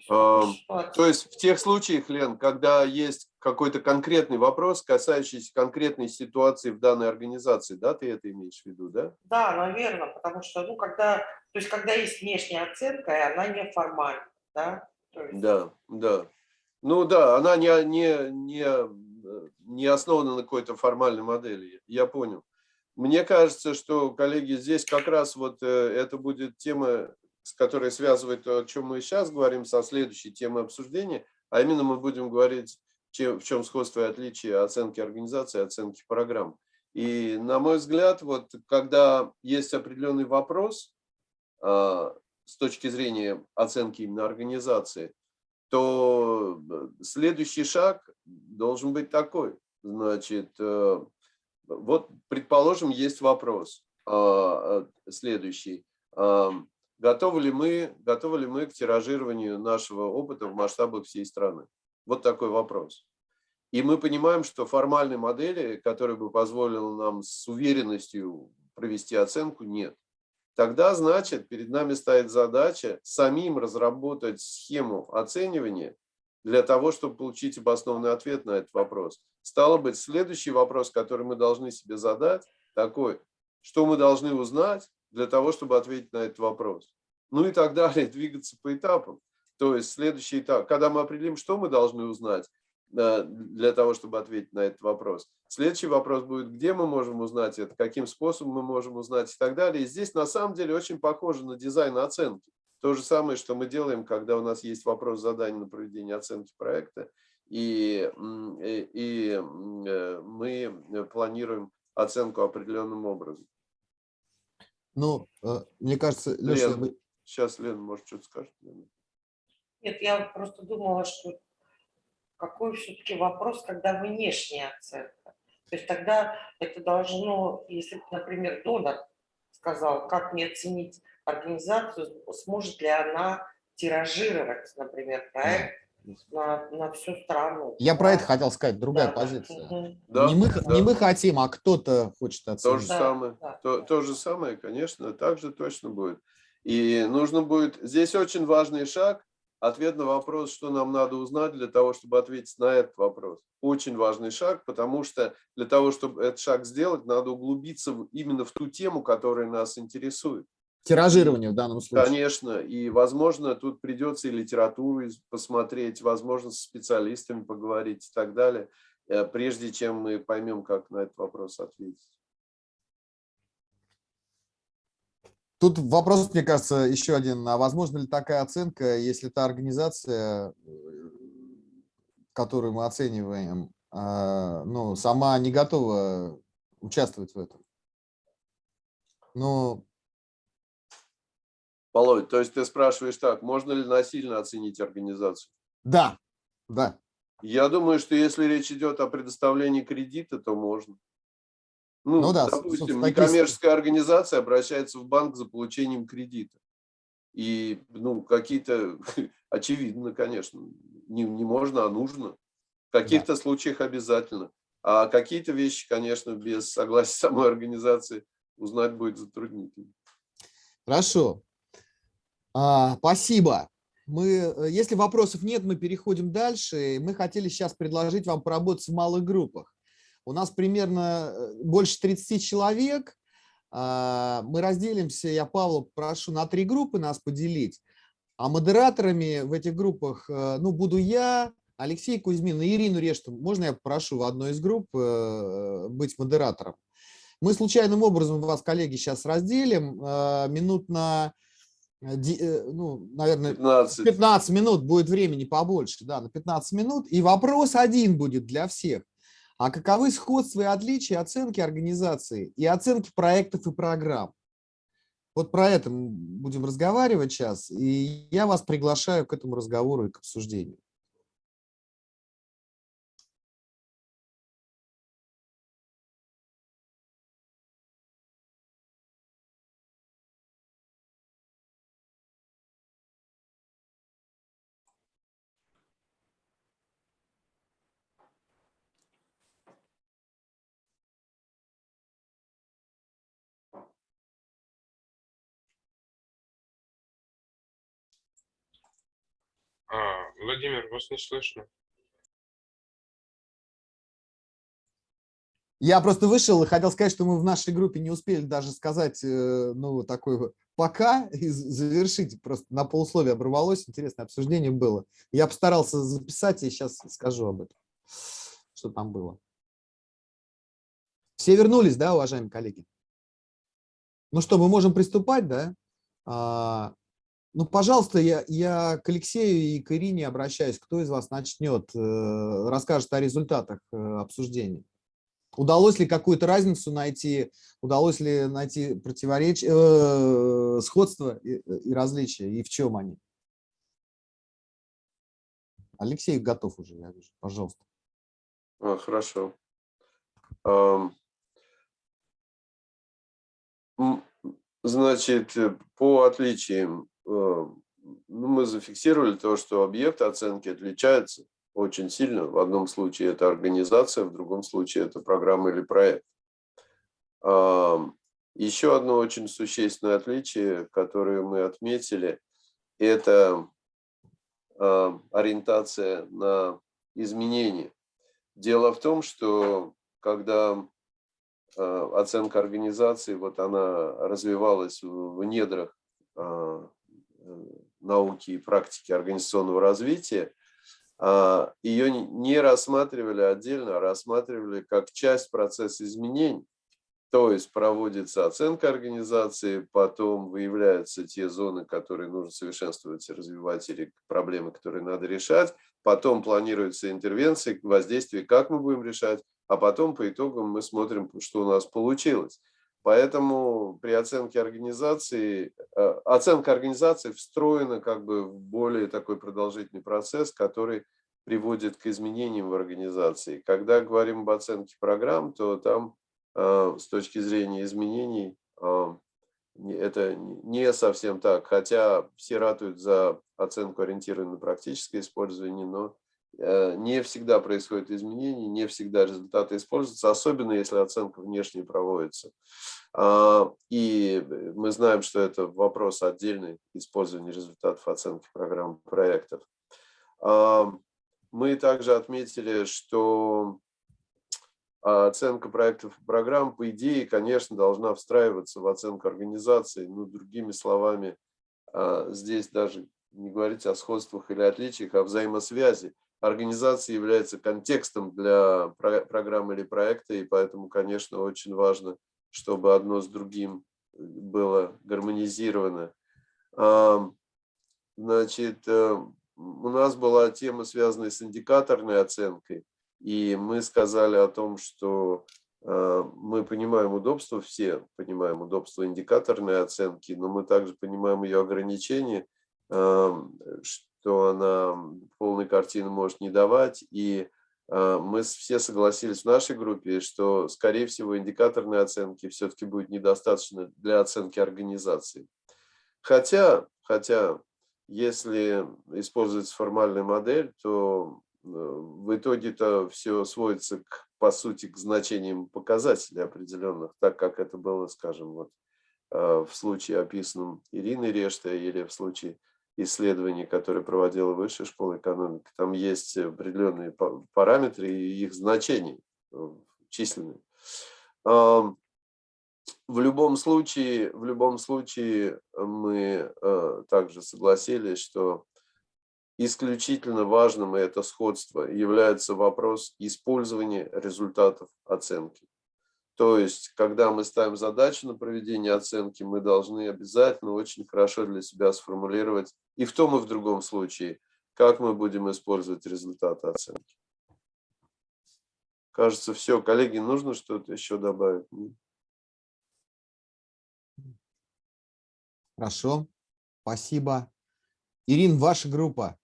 То есть в тех случаях, Лен, когда есть какой-то конкретный вопрос, касающийся конкретной ситуации в данной организации, да, ты это имеешь в виду, да? Да, наверное, потому что, ну, когда, то есть, когда есть внешняя оценка, и она неформальна, да? Да, да. Ну да, она не, не, не, э, не основана на какой-то формальной модели, я понял. Мне кажется, что, коллеги, здесь как раз вот э, это будет тема, с которой связывает то, о чем мы сейчас говорим, со следующей темой обсуждения, а именно мы будем говорить, чем, в чем сходство и отличие оценки организации оценки программ. И, на мой взгляд, вот когда есть определенный вопрос а, с точки зрения оценки именно организации, то э, следующий шаг должен быть такой. Значит, э, вот, предположим, есть вопрос а, э, следующий. А, Готовы ли, мы, готовы ли мы к тиражированию нашего опыта в масштабах всей страны? Вот такой вопрос. И мы понимаем, что формальной модели, которая бы позволила нам с уверенностью провести оценку, нет. Тогда, значит, перед нами стоит задача самим разработать схему оценивания для того, чтобы получить обоснованный ответ на этот вопрос. Стало быть, следующий вопрос, который мы должны себе задать, такой, что мы должны узнать для того, чтобы ответить на этот вопрос. Ну и так далее, двигаться по этапам. То есть следующий этап, когда мы определим, что мы должны узнать для того, чтобы ответить на этот вопрос. Следующий вопрос будет, где мы можем узнать это, каким способом мы можем узнать и так далее. И здесь на самом деле очень похоже на дизайн оценки. То же самое, что мы делаем, когда у нас есть вопрос задания на проведение оценки проекта, и, и, и э, мы планируем оценку определенным образом. Ну, э, мне кажется, Леша, Лен, вы- сейчас Лена, может, что-то скажет? Нет, я просто думала, что какой все-таки вопрос, когда внешняя оценка. То есть тогда это должно, если, например, донор сказал, как мне оценить организацию, сможет ли она тиражировать, например, проект на, на всю страну. я про это хотел сказать, другая Да, позиция. Да, не, мы, да. не мы хотим, а кто-то хочет То оценить. же Да, самое, да. то, то же самое, конечно, так же точно будет. И нужно будет, здесь очень важный шаг, ответ на вопрос, что нам надо узнать для того, чтобы ответить на этот вопрос. Очень важный шаг, потому что для того, чтобы этот шаг сделать, надо углубиться именно в ту тему, которая нас интересует. Тиражирование в данном случае. Конечно, и, возможно, тут придется и литературу посмотреть, возможно, с специалистами поговорить и так далее, э, прежде чем мы поймем, как на этот вопрос ответить. Тут вопрос, мне кажется, еще один. А возможно ли такая оценка, если та организация, э, которую мы оцениваем, а, ну, сама не готова участвовать в этом? Ну, Володь, то есть ты спрашиваешь так, можно ли насильно оценить организацию? да, да. Я думаю, что если речь идет о предоставлении кредита, то можно. Ну, Ну да, допустим, некоммерческая организация обращается в банк за получением кредита. И ну, какие-то, очевидно, конечно, не, не можно, а нужно. В каких-то да. случаях обязательно. А какие-то вещи, конечно, без согласия самой организации узнать будет затруднительно. Хорошо. А, спасибо. Мы, э, если вопросов нет, мы переходим дальше. Мы хотели сейчас предложить вам поработать в малых группах. У нас примерно э, больше 30 человек. А, мы разделимся, я Павла прошу на три группы нас поделить. А модераторами в этих группах э, ну, буду я, Алексей Кузьмин и Ирину Решту. Можно я попрошу в одной из групп быть модератором? Мы случайным образом вас, коллеги, сейчас разделим минут на Э, э, ну, наверное, 15. 15 минут будет времени побольше, да, на 15 минут. И вопрос один будет для всех. А каковы сходства и отличия оценки организации и оценки проектов и программ? Вот про это мы будем разговаривать сейчас, и я вас приглашаю к этому разговору и к обсуждению. Владимир, вас не слышно. Я просто вышел и хотел сказать, что мы в нашей группе не успели даже сказать, э, ну, такой пока и завершить. Просто на полусловие оборвалось, интересное обсуждение было. Я постарался записать и сейчас скажу об этом, что там было. Все вернулись, да, уважаемые коллеги? Ну что, мы можем приступать, да? Ну, пожалуйста, я, я к Алексею и к Ирине обращаюсь. Кто из вас начнет, э, расскажет о результатах э, обсуждения? Удалось ли какую-то разницу найти, удалось ли найти противоречие, э, сходство и, и различия, и в чем они? Алексей готов уже, я вижу. Пожалуйста. А, хорошо. Значит, по отличиям Э, ну, мы зафиксировали то, что объекты оценки отличаются очень сильно. В одном случае это организация, в другом случае это программа или проект. Еще одно очень существенное отличие, которое мы отметили, это ориентация на изменения. Дело в том, что когда оценка организации, вот она развивалась в недрах а, науки и практики организационного развития, а, ее не рассматривали отдельно, а рассматривали как часть процесса изменений. То есть проводится оценка организации, потом выявляются те зоны, которые нужно совершенствовать и развивать, или проблемы, которые надо решать. Потом планируются интервенции, воздействие, как мы будем решать, а потом по итогам мы смотрим, что у нас получилось. Поэтому при оценке организации, э, оценка организации встроена как бы в более такой продолжительный процесс, который приводит к изменениям в организации. Когда говорим об оценке программ, то там э, с точки зрения изменений э, это не совсем так, хотя все ратуют за оценку ориентированную на практическое использование, но не всегда происходят изменения, не всегда результаты используются, особенно если оценка внешне проводится. А, и мы знаем, что это вопрос отдельный использования результатов оценки программ проектов. А, мы также отметили, что оценка проектов и программ, по идее, конечно, должна встраиваться в оценку организации. Ну, другими словами, а, здесь даже не говорить о сходствах или отличиях, а взаимосвязи организация является контекстом для программы или проекта, и поэтому, конечно, очень важно, чтобы одно с другим было гармонизировано. Значит, э, у нас была тема, связанная с индикаторной оценкой, и мы сказали о том, что э, мы понимаем удобство, все понимаем удобство индикаторной оценки, но мы также понимаем ее ограничения, что она полной картины может не давать. И а, мы все согласились в нашей группе, что, скорее всего, индикаторной оценки все-таки будет недостаточно для оценки организации. Хотя, хотя если используется формальная модель, то э, в итоге-то все сводится, к, по сути, к значениям показателей определенных, так как это было, скажем, вот э, в случае описанном Ириной Рештой или в случае исследований, которые проводила Высшая школа экономики. Там есть определенные параметры и их значения э, численные. В любом случае, в любом случае мы э, также согласились, что исключительно важным, и это сходство, является вопрос использования результатов оценки. То есть, когда мы ставим задачу на проведение оценки, мы должны обязательно очень хорошо для себя сформулировать и в том, и в другом случае, как мы будем использовать результаты оценки. Кажется, все. Коллеги, нужно что-то еще добавить? Хорошо, спасибо. Ирин, ваша группа.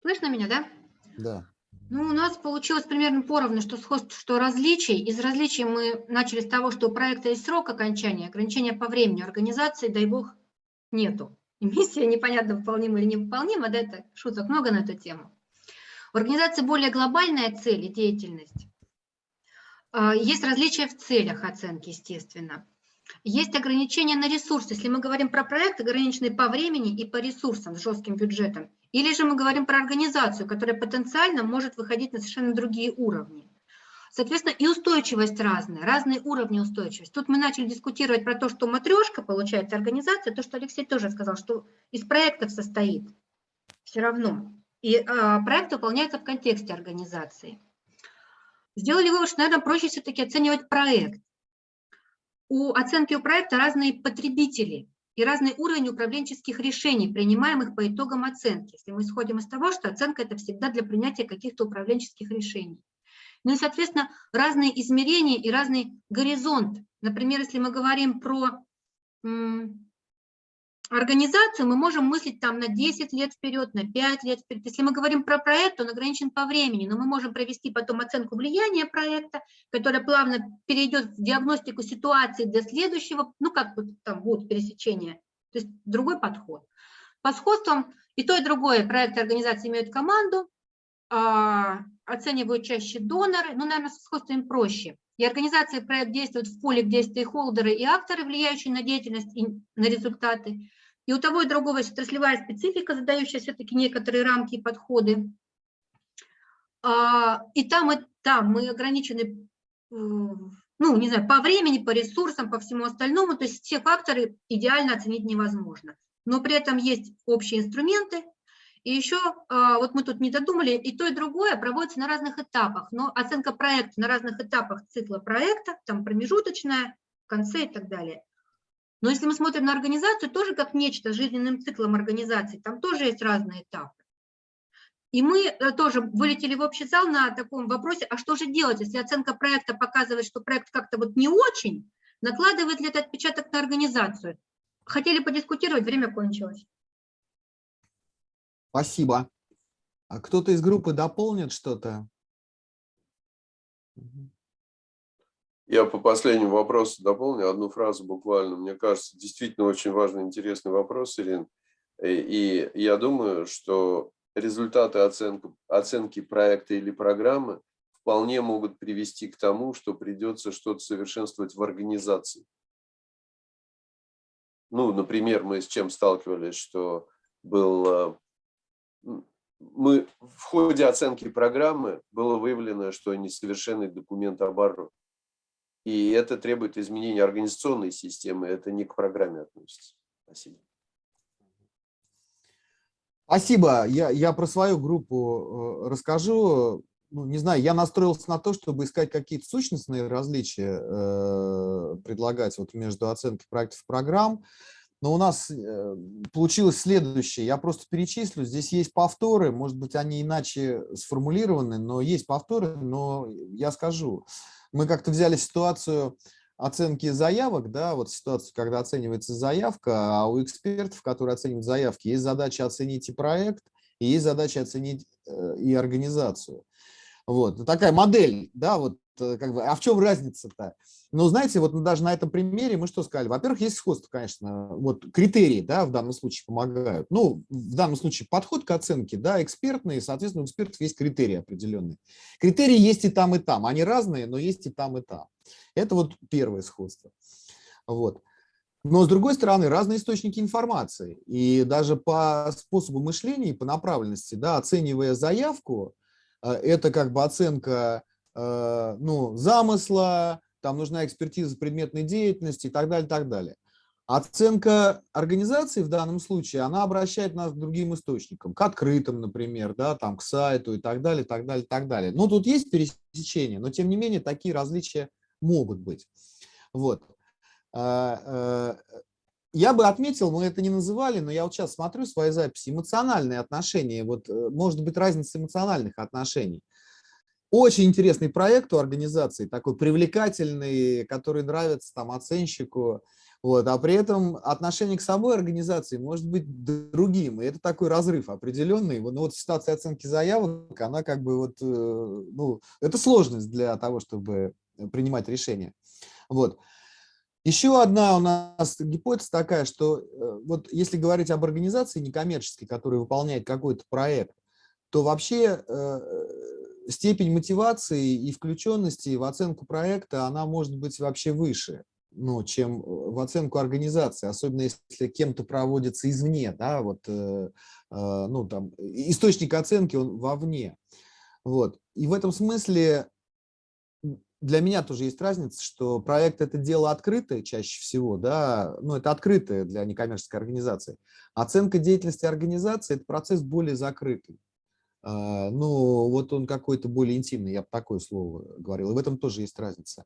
Слышно меня, да? Да. Ну, у нас получилось примерно поровну, что сходство, что различий. Из различий мы начали с того, что у проекта есть срок окончания, ограничения по времени, организации, дай бог, нету. И миссия непонятно, выполнима или невыполнима, да, это шуток много на эту тему. У организации более глобальная цель и деятельность. А, есть различия в целях оценки, естественно. Есть ограничения на ресурсы. Если мы говорим про проект, ограниченный по времени и по ресурсам с жестким бюджетом, или же мы говорим про организацию, которая потенциально может выходить на совершенно другие уровни. Соответственно, и устойчивость разная, разные уровни устойчивости. Тут мы начали дискутировать про то, что матрешка, получается, организация, то, что Алексей тоже сказал, что из проектов состоит все равно. И а, проект выполняется в контексте организации. Сделали вывод, что, наверное, проще все-таки оценивать проект. У оценки у проекта разные потребители, и разный уровень управленческих решений, принимаемых по итогам оценки. Если мы исходим из того, что оценка – это всегда для принятия каких-то управленческих решений. Ну и, соответственно, разные измерения и разный горизонт. Например, если мы говорим про организацию, мы можем мыслить там на 10 лет вперед, на 5 лет вперед. Если мы говорим про проект, он ограничен по времени, но мы можем провести потом оценку влияния проекта, которая плавно перейдет в диагностику ситуации для следующего, ну как вот там будет пересечение, то есть другой подход. По сходствам и то, и другое проекты организации имеют команду, а, оценивают чаще доноры, ну, наверное, со сходством проще. И организации проект действуют в поле, где есть стейкхолдеры и акторы, влияющие на деятельность и на результаты. И у того и другого есть отраслевая специфика, задающая все-таки некоторые рамки и подходы. А, и там, и там мы ограничены, э, ну, не знаю, по времени, по ресурсам, по всему остальному. То есть все факторы идеально оценить невозможно. Но при этом есть общие инструменты, и еще, а, вот мы тут не додумали, и то, и другое проводится на разных этапах. Но оценка проекта на разных этапах цикла проекта, там промежуточная, в конце и так далее. Но если мы смотрим на организацию, тоже как нечто жизненным циклом организации, там тоже есть разные этапы. И мы э, тоже вылетели в общий зал на таком вопросе, а что же делать, если оценка проекта показывает, что проект как-то вот не очень, накладывает ли это отпечаток на организацию? Хотели подискутировать, время кончилось. Спасибо. А кто-то из группы дополнит что-то? Я по последнему вопросу дополню одну фразу буквально. Мне кажется, действительно очень важный, интересный вопрос, Ирин. И я думаю, что результаты оценки, оценки проекта или программы вполне могут привести к тому, что придется что-то совершенствовать в организации. Ну, например, мы с чем сталкивались, что был а, мы в ходе оценки программы было выявлено, что несовершенный документ оборот. И это требует изменения организационной системы, это не к программе относится. Спасибо. Спасибо. Я, я про свою группу э, расскажу. Ну, не знаю, я настроился на то, чтобы искать какие-то сущностные различия, э, предлагать вот между оценкой проектов и программ. Но у нас э, получилось следующее. Я просто перечислю. Здесь есть повторы, может быть, они иначе сформулированы, но есть повторы, но я скажу. Мы как-то взяли ситуацию оценки заявок, да, вот ситуацию, когда оценивается заявка, а у экспертов, которые оценивают заявки, есть задача оценить и проект, и есть задача оценить э, и организацию. Вот, такая модель, да, вот э, как бы, а в чем разница-то? Ну, знаете, вот даже на этом примере мы что сказали? Во-первых, есть сходство, конечно, вот критерии, да, в данном случае помогают. Ну, в данном случае подход к оценке, да, экспертный, соответственно, у экспертов есть критерии определенные. Критерии есть и там, и там, они разные, но есть и там, и там. Это вот первое сходство. Вот. Но, с другой стороны, разные источники информации. И даже по способу мышления и по направленности, да, оценивая заявку, это как бы оценка э, ну, замысла, там нужна экспертиза предметной деятельности и так далее, так далее. Оценка организации в данном случае, она обращает нас к другим источникам, к открытым, например, да, там, к сайту и так далее, так далее, так далее. Ну, тут есть пересечения, но тем не менее такие различия могут быть. Вот. Я бы отметил, мы это не называли, но я вот сейчас смотрю свои записи, эмоциональные отношения, вот э, может быть разница эмоциональных отношений. Очень интересный проект у организации, такой привлекательный, который нравится там оценщику, вот, а при этом отношение к самой организации может быть другим, и это такой разрыв определенный. Ну, вот ситуация оценки заявок, она как бы вот, э, ну, это сложность для того, чтобы принимать решения. Вот. Еще одна у нас гипотеза такая, что э, вот если говорить об организации некоммерческой, которая выполняет какой-то проект, то вообще э, степень мотивации и включенности в оценку проекта, она может быть вообще выше, ну, чем в оценку организации, особенно если кем-то проводится извне, да, вот, ну, там, источник оценки, он вовне. Вот. И в этом смысле для меня тоже есть разница, что проект – это дело открытое чаще всего, да, ну, это открытое для некоммерческой организации. Оценка деятельности организации – это процесс более закрытый. А, ну, вот он какой-то более интимный, я бы такое слово говорил, и в этом тоже есть разница.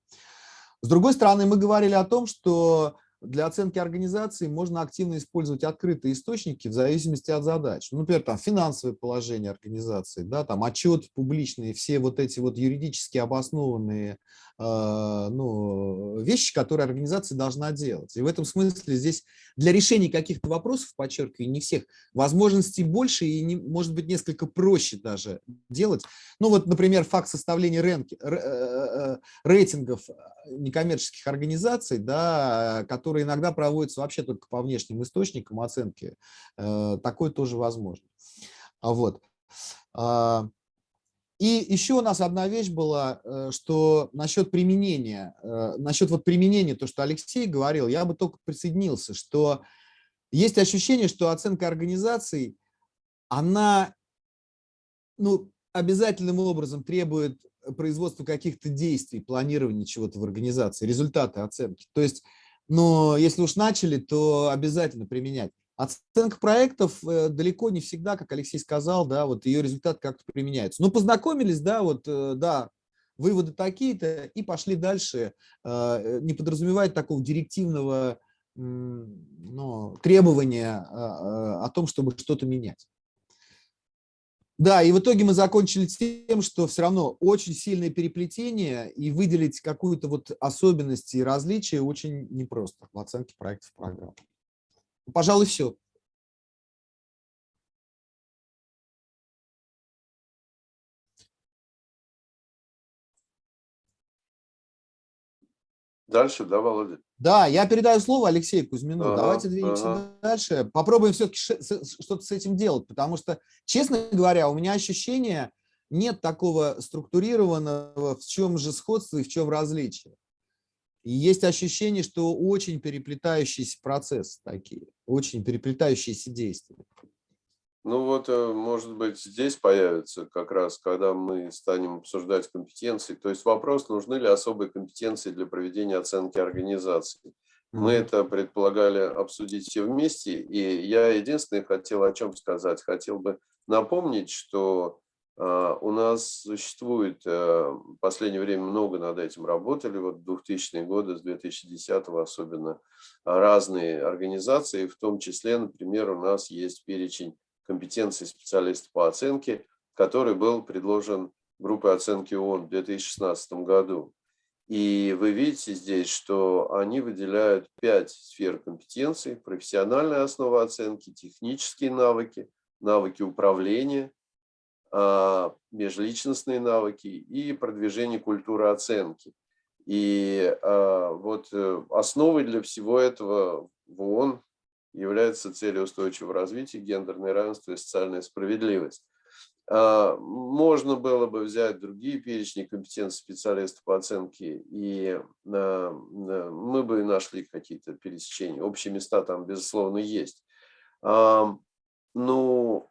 С другой стороны, мы говорили о том, что для оценки организации можно активно использовать открытые источники в зависимости от задач. Ну, например, там финансовое положение организации, да, там отчет публичные, все вот эти вот юридически обоснованные ну, вещи, которые организация должна делать. И в этом смысле здесь для решения каких-то вопросов, подчеркиваю, не всех, возможностей больше и, не, может быть, несколько проще даже делать. Ну, вот, например, факт составления рэнки, э, э, рейтингов некоммерческих организаций, да, которые иногда проводятся вообще только по внешним источникам оценки, э, такое тоже возможно. А вот. И еще у нас одна вещь была, э, что насчет применения, э, насчет вот применения, то, что Алексей говорил, я бы только присоединился, что есть ощущение, что оценка организаций, она ну, обязательным образом требует производства каких-то действий, планирования чего-то в организации, результаты оценки. То есть но если уж начали, то обязательно применять. Оценка проектов э, далеко не всегда, как Алексей сказал, да, вот ее результат как-то применяется. Ну, познакомились, да, вот, э, да, выводы такие-то, и пошли дальше, э, не подразумевает такого директивного ну, требования о том, чтобы что-то менять. Да, и в итоге мы закончили тем, что все равно очень сильное переплетение, и выделить какую-то вот особенность и различие очень непросто в оценке проектов программ. Пожалуй, все. Дальше, да, Володя? Да, я передаю слово Алексею Кузьмину. Ага, Давайте двинемся ага. дальше. Попробуем все-таки что-то с этим делать, потому что, честно говоря, у меня ощущение, нет такого структурированного, в чем же сходство и в чем различие. И есть ощущение, что очень переплетающиеся процессы такие, очень переплетающиеся действия. Ну вот, э, может быть, здесь появится как раз, когда мы станем обсуждать компетенции. То есть вопрос, нужны ли особые компетенции для проведения оценки организации. Мы это предполагали обсудить все вместе, и я единственное хотел о чем сказать. Хотел бы напомнить, что у нас существует, э, в последнее время много над этим работали, вот 2000-е годы, с 2010 особенно, разные организации, в том числе, например, у нас есть перечень компетенции специалиста по оценке, который был предложен группой оценки ООН в 2016 году. И вы видите здесь, что они выделяют пять сфер компетенций, профессиональная основа оценки, технические навыки, навыки управления, а, межличностные навыки и продвижение культуры оценки. И а, вот э, основой для всего этого в ООН является цели устойчивого развития, гендерное равенство и социальная справедливость. А, можно было бы взять другие перечни компетенций специалистов по оценке, и мы бы нашли какие-то пересечения. Общие места там, безусловно, есть. Ну,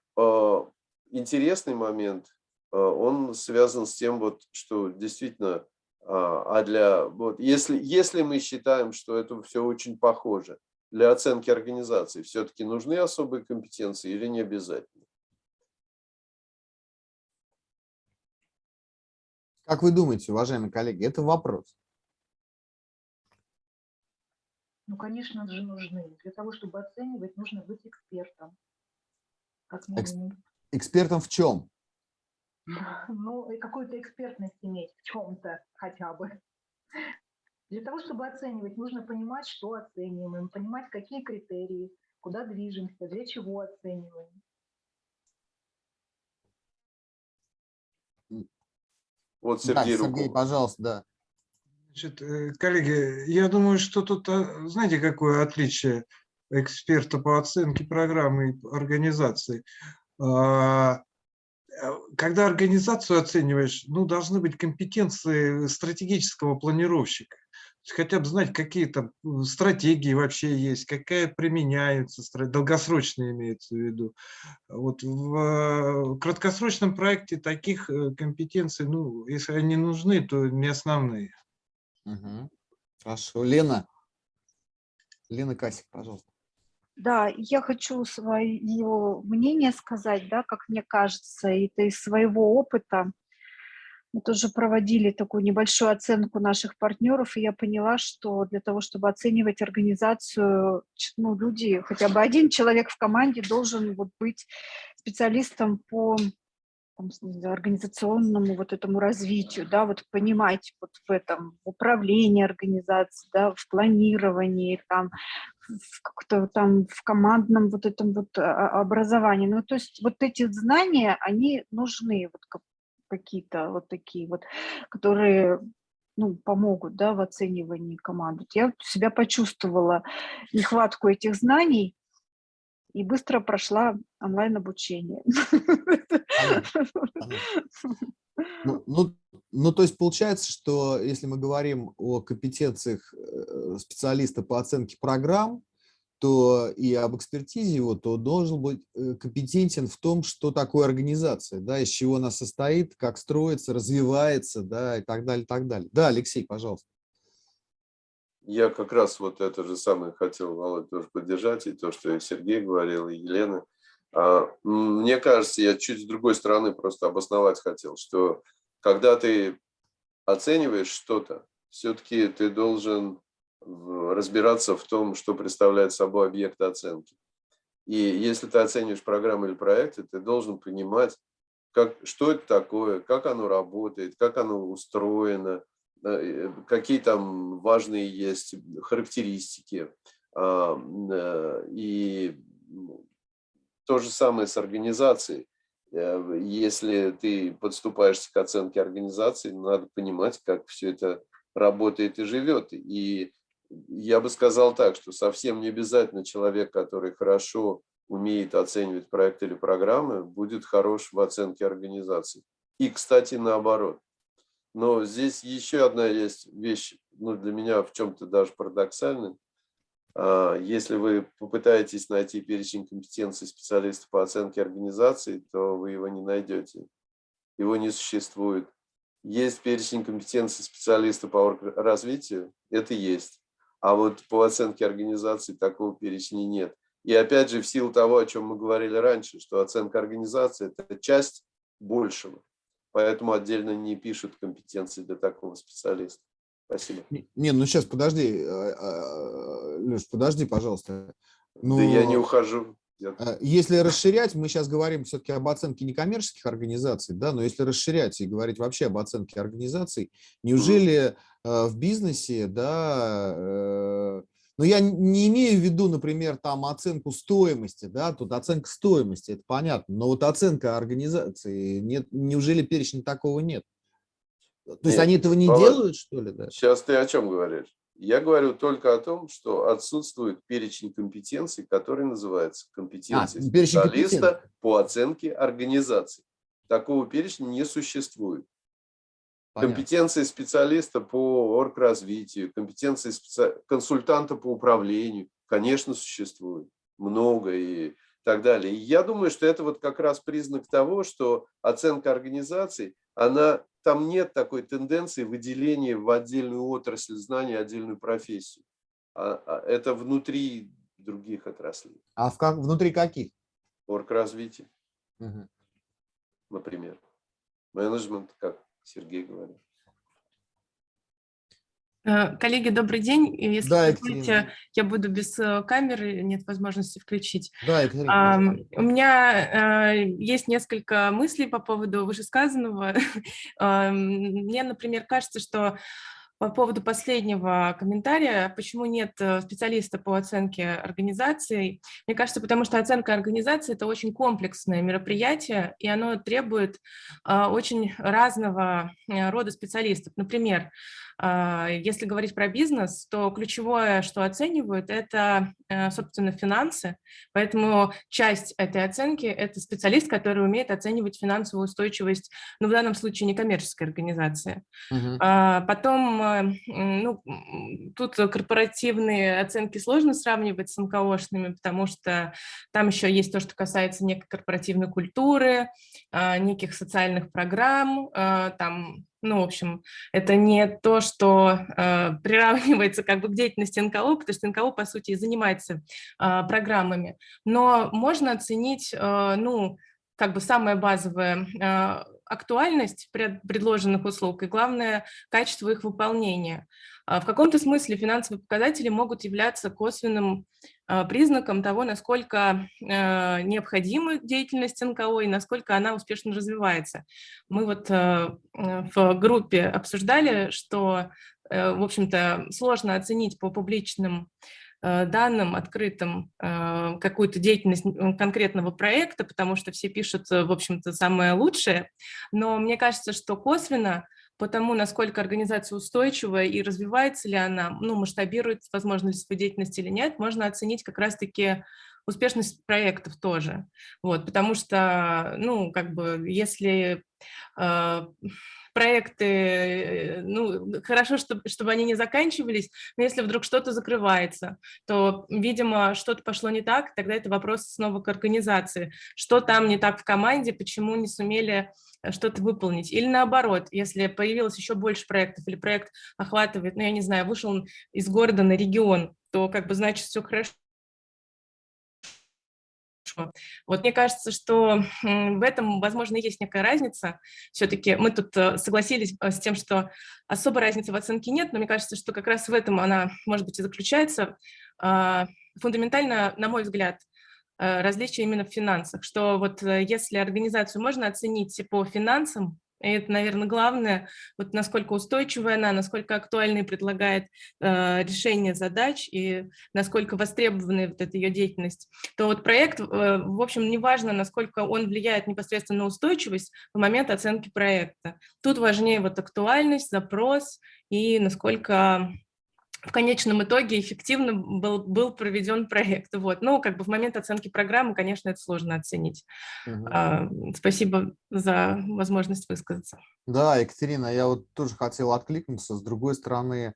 интересный момент, он связан с тем, вот, что действительно, а для, вот, если, если мы считаем, что это все очень похоже, для оценки организации все-таки нужны особые компетенции или не обязательно? Как вы думаете, уважаемые коллеги, это вопрос? Ну, конечно же, нужны. Для того, чтобы оценивать, нужно быть экспертом. Как минимум. Экспертом в чем? Ну, какую-то экспертность иметь в чем-то хотя бы. Для того, чтобы оценивать, нужно понимать, что оцениваем, понимать, какие критерии, куда движемся, для чего оцениваем. Вот Сергей, да, Сергей пожалуйста, да. Значит, э, коллеги, я думаю, что тут, а, знаете, какое отличие эксперта по оценке программы и организации? А, э, когда организацию оцениваешь, ну, должны быть компетенции стратегического планировщика хотя бы знать, какие там стратегии вообще есть, какая применяются, долгосрочные имеется в виду. Вот в э, краткосрочном проекте таких э, компетенций, ну, если они нужны, то не основные. Угу. Хорошо. Лена. Лена Касик, пожалуйста. Да, я хочу свое мнение сказать, да, как мне кажется, это из своего опыта. Мы тоже проводили такую небольшую оценку наших партнеров, и я поняла, что для того, чтобы оценивать организацию, ну, люди, хотя бы один человек в команде должен вот быть специалистом по организационному вот этому развитию, да, вот понимать вот в этом управлении организацией, да, в планировании, там, в как-то там в командном вот этом вот а, образовании. Ну, то есть вот эти знания, они нужны, вот какие-то вот такие вот, которые ну, помогут да, в оценивании команды. Я себя почувствовала нехватку этих знаний и быстро прошла онлайн-обучение. Ну, ну, ну, то есть получается, что если мы говорим о компетенциях э, специалиста по оценке программ, то и об экспертизе его, то должен быть э, компетентен в том, что такое организация, да, из чего она состоит, как строится, развивается, да, и так далее, и так далее. Да, Алексей, пожалуйста. Я как раз вот это же самое хотел, Володь, тоже поддержать, и то, что и Сергей говорил, и Елена. А, мне кажется, я чуть с другой стороны просто обосновать хотел, что когда ты оцениваешь что-то, все-таки ты должен разбираться в том, что представляет собой объект оценки. И если ты оцениваешь программу или проекты, ты должен понимать, как, что это такое, как оно работает, как оно устроено, э, какие там важные есть характеристики. А, э, и то же самое с организацией. Э, если ты подступаешься к оценке организации, надо понимать, как все это работает и живет. И я бы сказал так, что совсем не обязательно человек, который хорошо умеет оценивать проект или программы, будет хорош в оценке организации. И, кстати, наоборот. Но здесь еще одна есть вещь, ну, для меня в чем-то даже парадоксальная. А, если вы попытаетесь найти перечень компетенций специалистов по оценке организации, то вы его не найдете. Его не существует. Есть перечень компетенций специалиста по развитию, это есть. А вот по оценке организации такого перечня нет. И опять же, в силу того, о чем мы говорили раньше, что оценка организации – это часть большего. Поэтому отдельно не пишут компетенции для такого специалиста. Спасибо. Не, ну сейчас подожди, а, а, Леш, подожди, пожалуйста. Ну, да я не ухожу. А, если расширять, мы сейчас говорим все-таки об оценке некоммерческих организаций, да, но если расширять и говорить вообще об оценке организаций, неужели в бизнесе, да, э, Но я не имею в виду, например, там оценку стоимости, да, тут оценка стоимости, это понятно, но вот оценка организации, нет, неужели перечня такого нет? То есть Нет, они этого не Володь, делают, что ли, да? Сейчас ты о чем говоришь? Я говорю только о том, что отсутствует перечень компетенций, который называется компетенции А, специалиста по оценке организации. Такого перечня не существует. Понятно. Компетенции специалиста по оргразвитию, компетенции специ- консультанта по управлению, конечно, существует. Много и так далее. И я думаю, что это вот как раз признак того, что оценка организаций, она, там нет такой тенденции выделения в отдельную отрасль знания, отдельную профессию. А- а это внутри других отраслей. А в как, внутри каких? Оргразвитие, Мгм. например. Менеджмент, как Сергей говорит. Э, Коллеги, добрый день. Если Да, позволите, я буду без э, камеры, нет возможности включить. Да, пожалуйста. У меня э, есть несколько мыслей по поводу вышесказанного. Ам, Мне, например, кажется, что по поводу последнего комментария, почему нет специалиста по оценке организаций, мне кажется, потому что оценка организации – это очень комплексное мероприятие, и оно требует а, очень разного рода специалистов. Например, а, если говорить про бизнес, то ключевое, что оценивают, это, э, собственно, финансы, поэтому часть этой оценки – это специалист, который умеет оценивать финансовую устойчивость, ну, в данном случае, некоммерческой организации. А, Потом, э, ну, тут корпоративные оценки сложно сравнивать с НКОшными, потому что там еще есть то, что касается некой корпоративной культуры, а, неких социальных программ, а, там, ну, в общем, это не то, что э, приравнивается как бы к деятельности НКО, потому что НКО, по сути, и занимается а, программами. Но можно оценить, э, ну, как бы самое базовое, э, актуальность пред- предложенных услуг и, главное, качество их выполнения. А В каком-то смысле финансовые показатели могут являться косвенным признаком того, насколько э, необходима деятельность НКО и насколько она успешно развивается. Мы вот э, э, в группе обсуждали, что, в общем-то, сложно оценить по публичным данным, открытым, какую-то деятельность конкретного проекта, потому что все пишут, в общем-то, самое лучшее. Но мне кажется, что косвенно по тому, насколько организация устойчива и развивается ли она, ну, масштабирует, возможно ли свою деятельность или нет, можно оценить как раз-таки успешность проектов тоже. Вот, потому что, ну, как бы, если э, проекты, э, ну, хорошо, чтобы, чтобы они не заканчивались, но если вдруг что-то закрывается, то, видимо, что-то пошло не так, тогда это вопрос снова к организации. Что там не так в команде, почему не сумели э, что-то выполнить. Или наоборот, если появилось еще больше проектов, или проект охватывает, ну, я не знаю, вышел из города на регион, то как бы значит все хорошо. Вот мне кажется, что в этом, возможно, есть некая разница. Все-таки мы тут э, согласились э, с тем, что особой разницы в оценке нет, но мне кажется, что как раз в этом она, может быть, и заключается. А, Фундаментально, на мой взгляд, э, различие именно в финансах, что вот если организацию можно оценить по финансам, и это, наверное, главное, вот насколько устойчивая она, насколько актуальной предлагает э, решение задач и насколько востребованной вот эта ее деятельность, то вот проект, э, в общем, неважно, насколько он влияет непосредственно на устойчивость в момент оценки проекта. Тут важнее вот актуальность, запрос и насколько в конечном итоге эффективно был, был проведен проект. Вот. Но как бы в момент оценки программы, конечно, это сложно оценить. А, Спасибо за возможность высказаться. Да, Екатерина, я вот тоже хотел откликнуться. С другой стороны,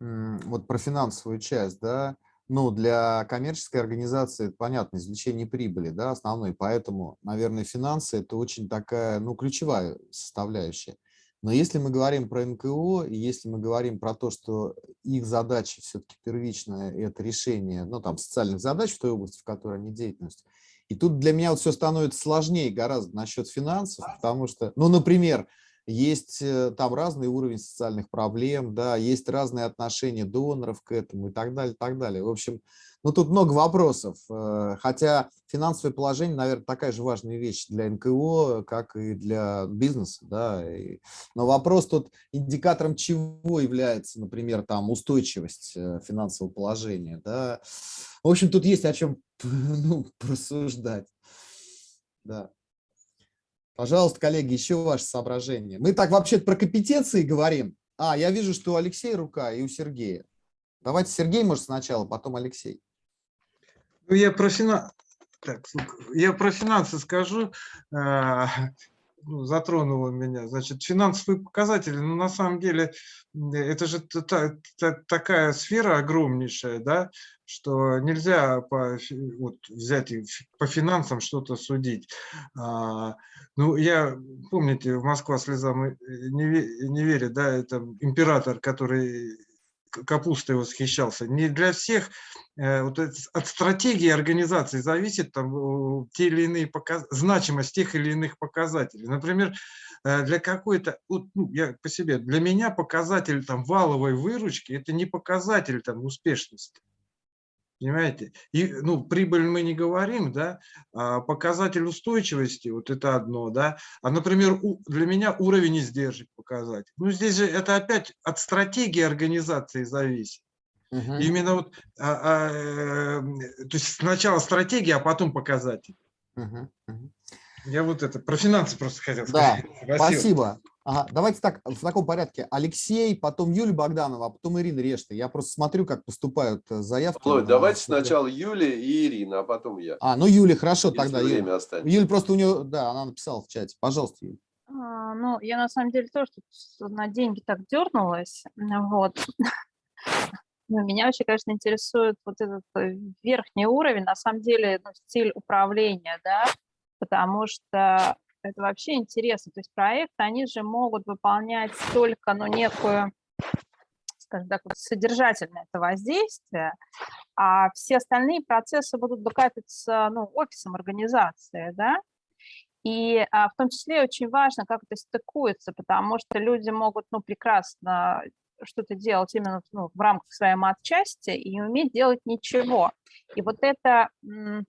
вот про финансовую часть, да, ну, для коммерческой организации, это понятно, извлечение прибыли, да, основной, поэтому, наверное, финансы – это очень такая, ну, ключевая составляющая. Но если мы говорим про НКО, и если мы говорим про то, что их задача все-таки первичная – это решение, ну, там, социальных задач в той области, в которой они деятельность, и тут для меня вот все становится сложнее гораздо насчет финансов, потому что, ну, например, есть э, там разный уровень социальных проблем, да, есть разные отношения доноров к этому и так далее, так далее. В общем, Ну, тут много вопросов, э, хотя финансовое положение, наверное, такая же важная вещь для НКО, как и для бизнеса, да. Но вопрос тут индикатором чего является, например, там устойчивость э, финансового положения, да. В общем, тут есть о чем ну, порассуждать, да. Пожалуйста, коллеги, еще ваши соображения. Мы так вообще про компетенции говорим. А, я вижу, что у Алексея рука и у Сергея. Давайте Сергей, может, сначала, потом Алексей. Ну, я про, фина... так, я про финансы скажу. а, ну, затронуло меня. Значит, финансовые показатели, ну, на самом деле, это же та- та- та- такая сфера огромнейшая, да, что нельзя по, вот, взять и по финансам что-то судить. А, ну, я, помните, в Москва слезам не, не верит, да, это император, который капустой восхищался. Не для всех э, вот от стратегии организации зависит там э, те или иные показ... значимость тех или иных показателей. Например, э, для какой-то, ну, я по себе, для меня показатель там валовой выручки это не показатель там успешности. Понимаете? И, ну, прибыль мы не говорим, да, а показатель устойчивости, вот это одно, да. А, например, у- для меня уровень издержек показатель. Ну, здесь же это опять от стратегии организации зависит. Мгм. Именно вот, а, а, э, то есть сначала стратегия, а потом показатель. Мгм. Мгм. Я вот это про финансы просто хотел Да, сказать. Спасибо. Ага, давайте так, в таком порядке. Алексей, потом Юлия Богданова, а потом Ирина Решта. Я просто смотрю, как поступают э, заявки. Володь, на- давайте сначала Юлия и Ирина, а потом я. А, ну Юля, хорошо Если тогда. Юля. время останется. Юля просто у нее, да, она написала в чате. Пожалуйста, Юля. А, Ну, я на самом деле тоже тут на деньги так дернулась. Вот. Ну, меня вообще, конечно, интересует вот этот э, верхний уровень, на самом деле, ну, стиль управления, да, потому что это вообще интересно. То есть проекты, они же могут выполнять только, ну, некую, скажем так, содержательное это воздействие, а все остальные процессы будут бэкапиться, ну, офисом организации, да, и а, в том числе очень важно, как это стыкуется, потому что люди могут ну, прекрасно что-то делать именно ну, в рамках своей матчасти и не уметь делать ничего. И вот эта м,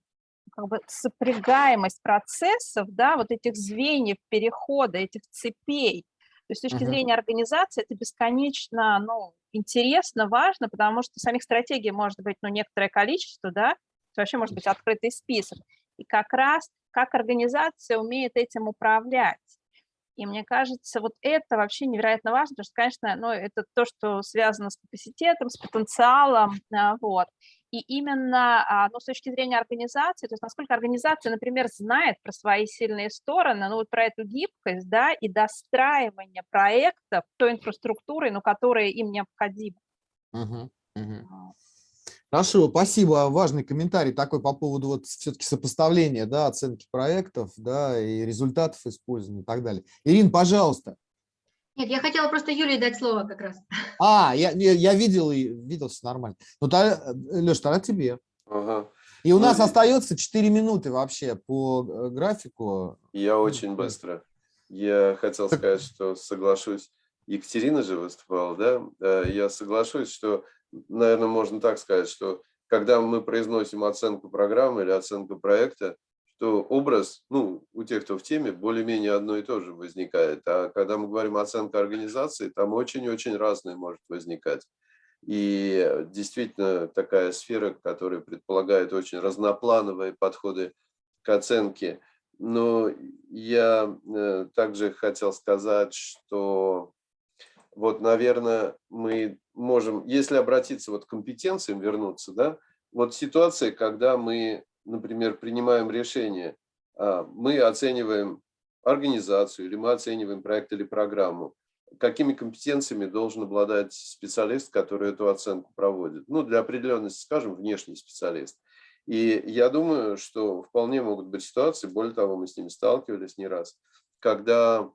как бы сопрягаемость процессов, да, вот этих звеньев перехода, этих цепей, то есть с точки зрения организации это бесконечно ну, интересно, важно, потому что самих стратегий может быть ну, некоторое количество, да, вообще может быть открытый список. И как раз как организация умеет этим управлять. И мне кажется, вот это вообще невероятно важно, потому что, конечно, ну, это то, что связано с капацитетом, с потенциалом, а, вот. И именно а, ну, с точки зрения организации, то есть насколько организация, например, знает про свои сильные стороны, ну вот про эту гибкость, да, и достраивание проектов той инфраструктурой, ну, которая им необходима. Мгм. А, Хорошо, спасибо. Важный комментарий такой по поводу вот все-таки сопоставления, да, оценки проектов, да, и результатов использования и так далее. Ирина, пожалуйста. Нет, я хотела просто Юлии дать слово как раз. А, я, я, видел, и видел, все нормально. Ну, тогда, Леш, тогда тебе. Ага. И у Ну, нас и- остается 4 минуты вообще по э, графику. Я очень быстро. Я хотел сказать, что соглашусь. Екатерина же выступала, да? Э, Я соглашусь, что, наверное, можно так сказать, что когда мы произносим оценку программы или оценку проекта, то образ, ну, у тех, кто в теме, более-менее одно и то же возникает. А когда мы говорим оценка организации, там очень-очень разное может возникать. И действительно такая сфера, которая предполагает очень разноплановые подходы к оценке. Но я э, также хотел сказать, что вот, наверное, мы можем, если обратиться вот к компетенциям, вернуться, да, вот ситуация, когда мы, например, принимаем решение, а, мы оцениваем организацию или мы оцениваем проект или программу, какими компетенциями должен обладать специалист, который эту оценку проводит. Ну, для определенности, скажем, внешний специалист. И я думаю, что вполне могут быть ситуации, более того, мы с ними сталкивались не раз, когда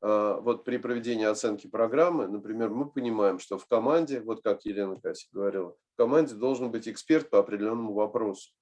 э, вот при проведении оценки программы, например, мы понимаем, что в команде, вот как Елена Кассик говорила, в команде должен быть эксперт по определенному вопросу.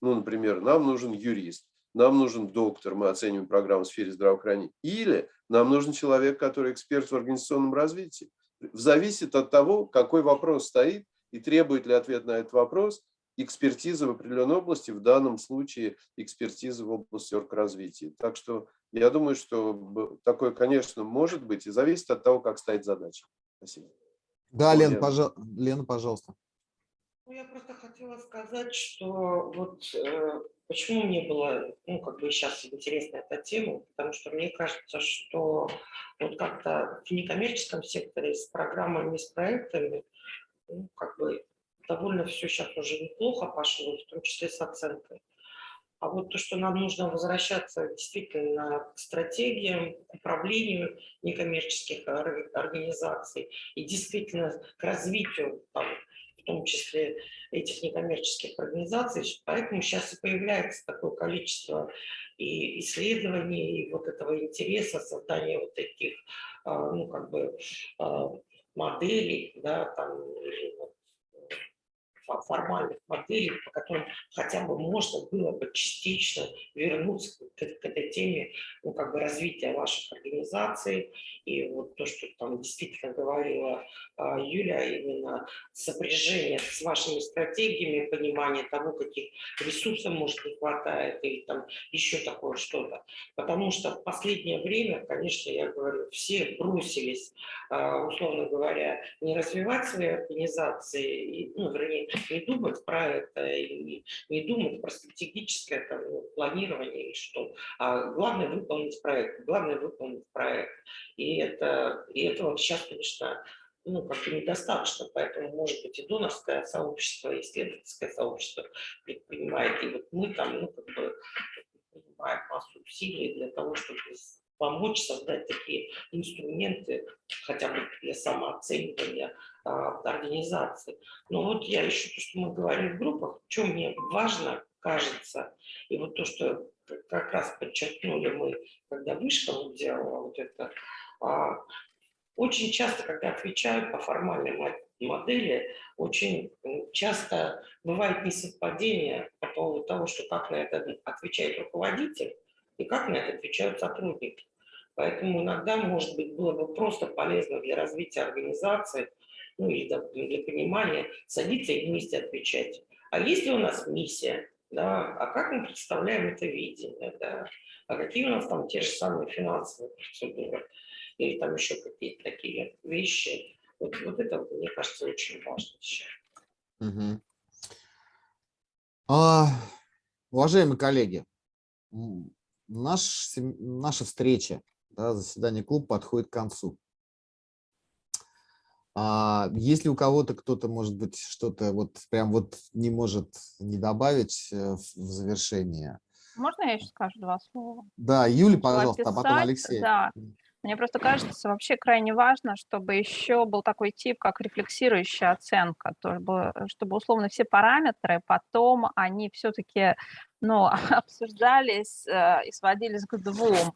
Ну, например, нам нужен юрист, нам нужен доктор, мы оцениваем программу в сфере здравоохранения, или нам нужен человек, который эксперт в организационном развитии. Зависит от того, какой вопрос стоит и требует ли ответ на этот вопрос экспертиза в определенной области, в данном случае экспертиза в области оргразвития. Так что я думаю, что такое, конечно, может быть и зависит от того, как стоит задача. Спасибо. Да, Лен, пожа... Лена, пожалуйста. Ну, я просто хотела сказать, что вот э, почему мне было, ну, как бы сейчас интересна эта тема, потому что мне кажется, что вот как-то в некоммерческом секторе с программами, с проектами, ну, как бы довольно все сейчас уже неплохо пошло, в том числе с оценкой. А вот то, что нам нужно возвращаться действительно к стратегиям, к управлению некоммерческих организаций и действительно к развитию, там, том числе этих некоммерческих организаций. Поэтому сейчас и появляется такое количество и исследований, и вот этого интереса, создания вот таких, а, ну, как бы, а, моделей, да, там, вот, формальных моделей, по которым хотя бы можно было бы частично вернуться к, к этой теме ну, как бы развития ваших организаций. И вот то, что там действительно говорила а, Юля, именно сопряжение с вашими стратегиями, понимание того, каких ресурсов, может, не хватает, или там еще такое что-то. Потому что в последнее время, конечно, я говорю, все бросились, а, условно говоря, не развивать свои организации, ну, вернее, не думать про это, и не думать про стратегическое там, планирование или что. А главное выполнить проект, главное выполнить проект. И, это, и этого сейчас, конечно, ну, как-то недостаточно, поэтому, может быть, и донорское сообщество, и исследовательское сообщество предпринимает, и вот мы там, ну, как бы, принимаем массу усилий для того, чтобы помочь создать такие инструменты, хотя бы для самооценивания организации. Но вот я еще то, что мы говорим в группах, что мне важно, кажется, и вот то, что как раз подчеркнули мы, когда вышка делала вот это, а, очень часто, когда отвечают по формальной модели, очень часто бывает несовпадение по поводу того, что как на это отвечает руководитель и как на это отвечают сотрудники. Поэтому иногда, может быть, было бы просто полезно для развития организации, ну или для понимания, садиться и вместе отвечать. А есть ли у нас миссия? Да? А как мы представляем это видение? Да? А какие у нас там те же самые финансовые процедуры? Или там еще какие-то такие вещи? Вот, вот это, мне кажется, очень важно сейчас. Угу. А, уважаемые коллеги, наш, наша встреча да, заседание клуба подходит к концу. А если у кого-то кто-то, может быть, что-то вот прям вот не может не добавить э, в завершение? Можно я еще скажу два слова? Да, Юля, пожалуйста, описать, а потом Алексей. Да. Мне просто кажется вообще крайне важно, чтобы еще был такой тип, как рефлексирующая оценка, чтобы, чтобы условно все параметры потом они все-таки ну, обсуждались э, и сводились к двум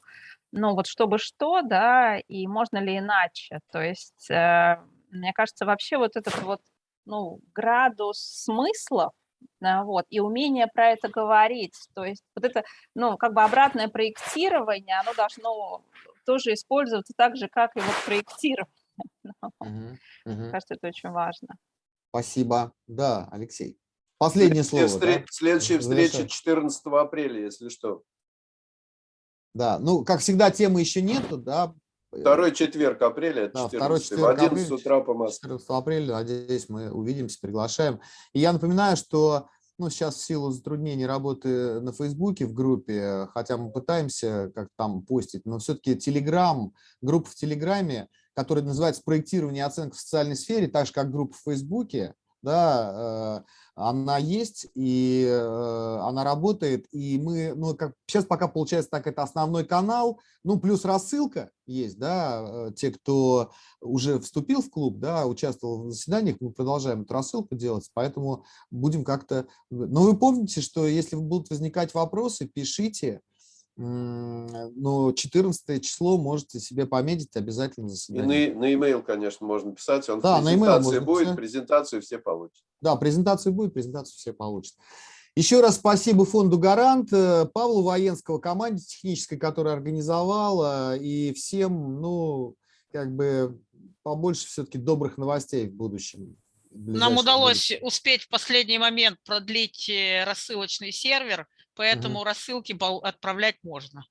ну вот чтобы что, да, и можно ли иначе. То есть, э, мне кажется, вообще вот этот вот, ну, градус смыслов, да, вот, и умение про это говорить, то есть вот это, ну, как бы обратное проектирование, оно должно тоже использоваться так же, как и вот проектирование. Угу, угу. Мне кажется, это очень важно. Спасибо. Да, Алексей. Последнее слово. Встр... Да? Следующая встреча 14 апреля, если что. Да, ну, как всегда, темы еще нету, да. Второй четверг апреля, да, второй четверг 11 апреля, утра по Москве. 14 апреля, надеюсь, мы увидимся, приглашаем. И я напоминаю, что ну, сейчас в силу затруднений работы на Фейсбуке в группе, хотя мы пытаемся как там постить, но все-таки Телеграм, группа в Телеграме, которая называется «Проектирование и оценка в социальной сфере», так же, как группа в Фейсбуке, да, э, она есть, и э, она работает, и мы, ну, как сейчас пока получается так, это основной канал, ну, плюс рассылка есть, да, э, те, кто уже вступил в клуб, да, участвовал в заседаниях, мы продолжаем эту рассылку делать, поэтому будем как-то... Но вы помните, что если будут возникать вопросы, пишите, но 14 число можете себе пометить обязательно заседание. И на, на e-mail, конечно, можно писать. Он да, на e будет, писать. презентацию все получат. Да, презентацию будет, презентацию все получат. Еще раз спасибо фонду «Гарант», э, Павлу Военского, команде технической, которая организовала, и всем, ну, как бы побольше все-таки добрых новостей в будущем. ближайшее Нам удалось будущее. успеть в последний момент продлить э, рассылочный сервер, поэтому рассылки бал- отправлять можно.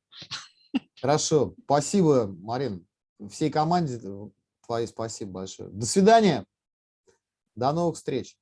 Хорошо, спасибо, Марин. Всей команде твоей спасибо большое. До свидания. До новых встреч.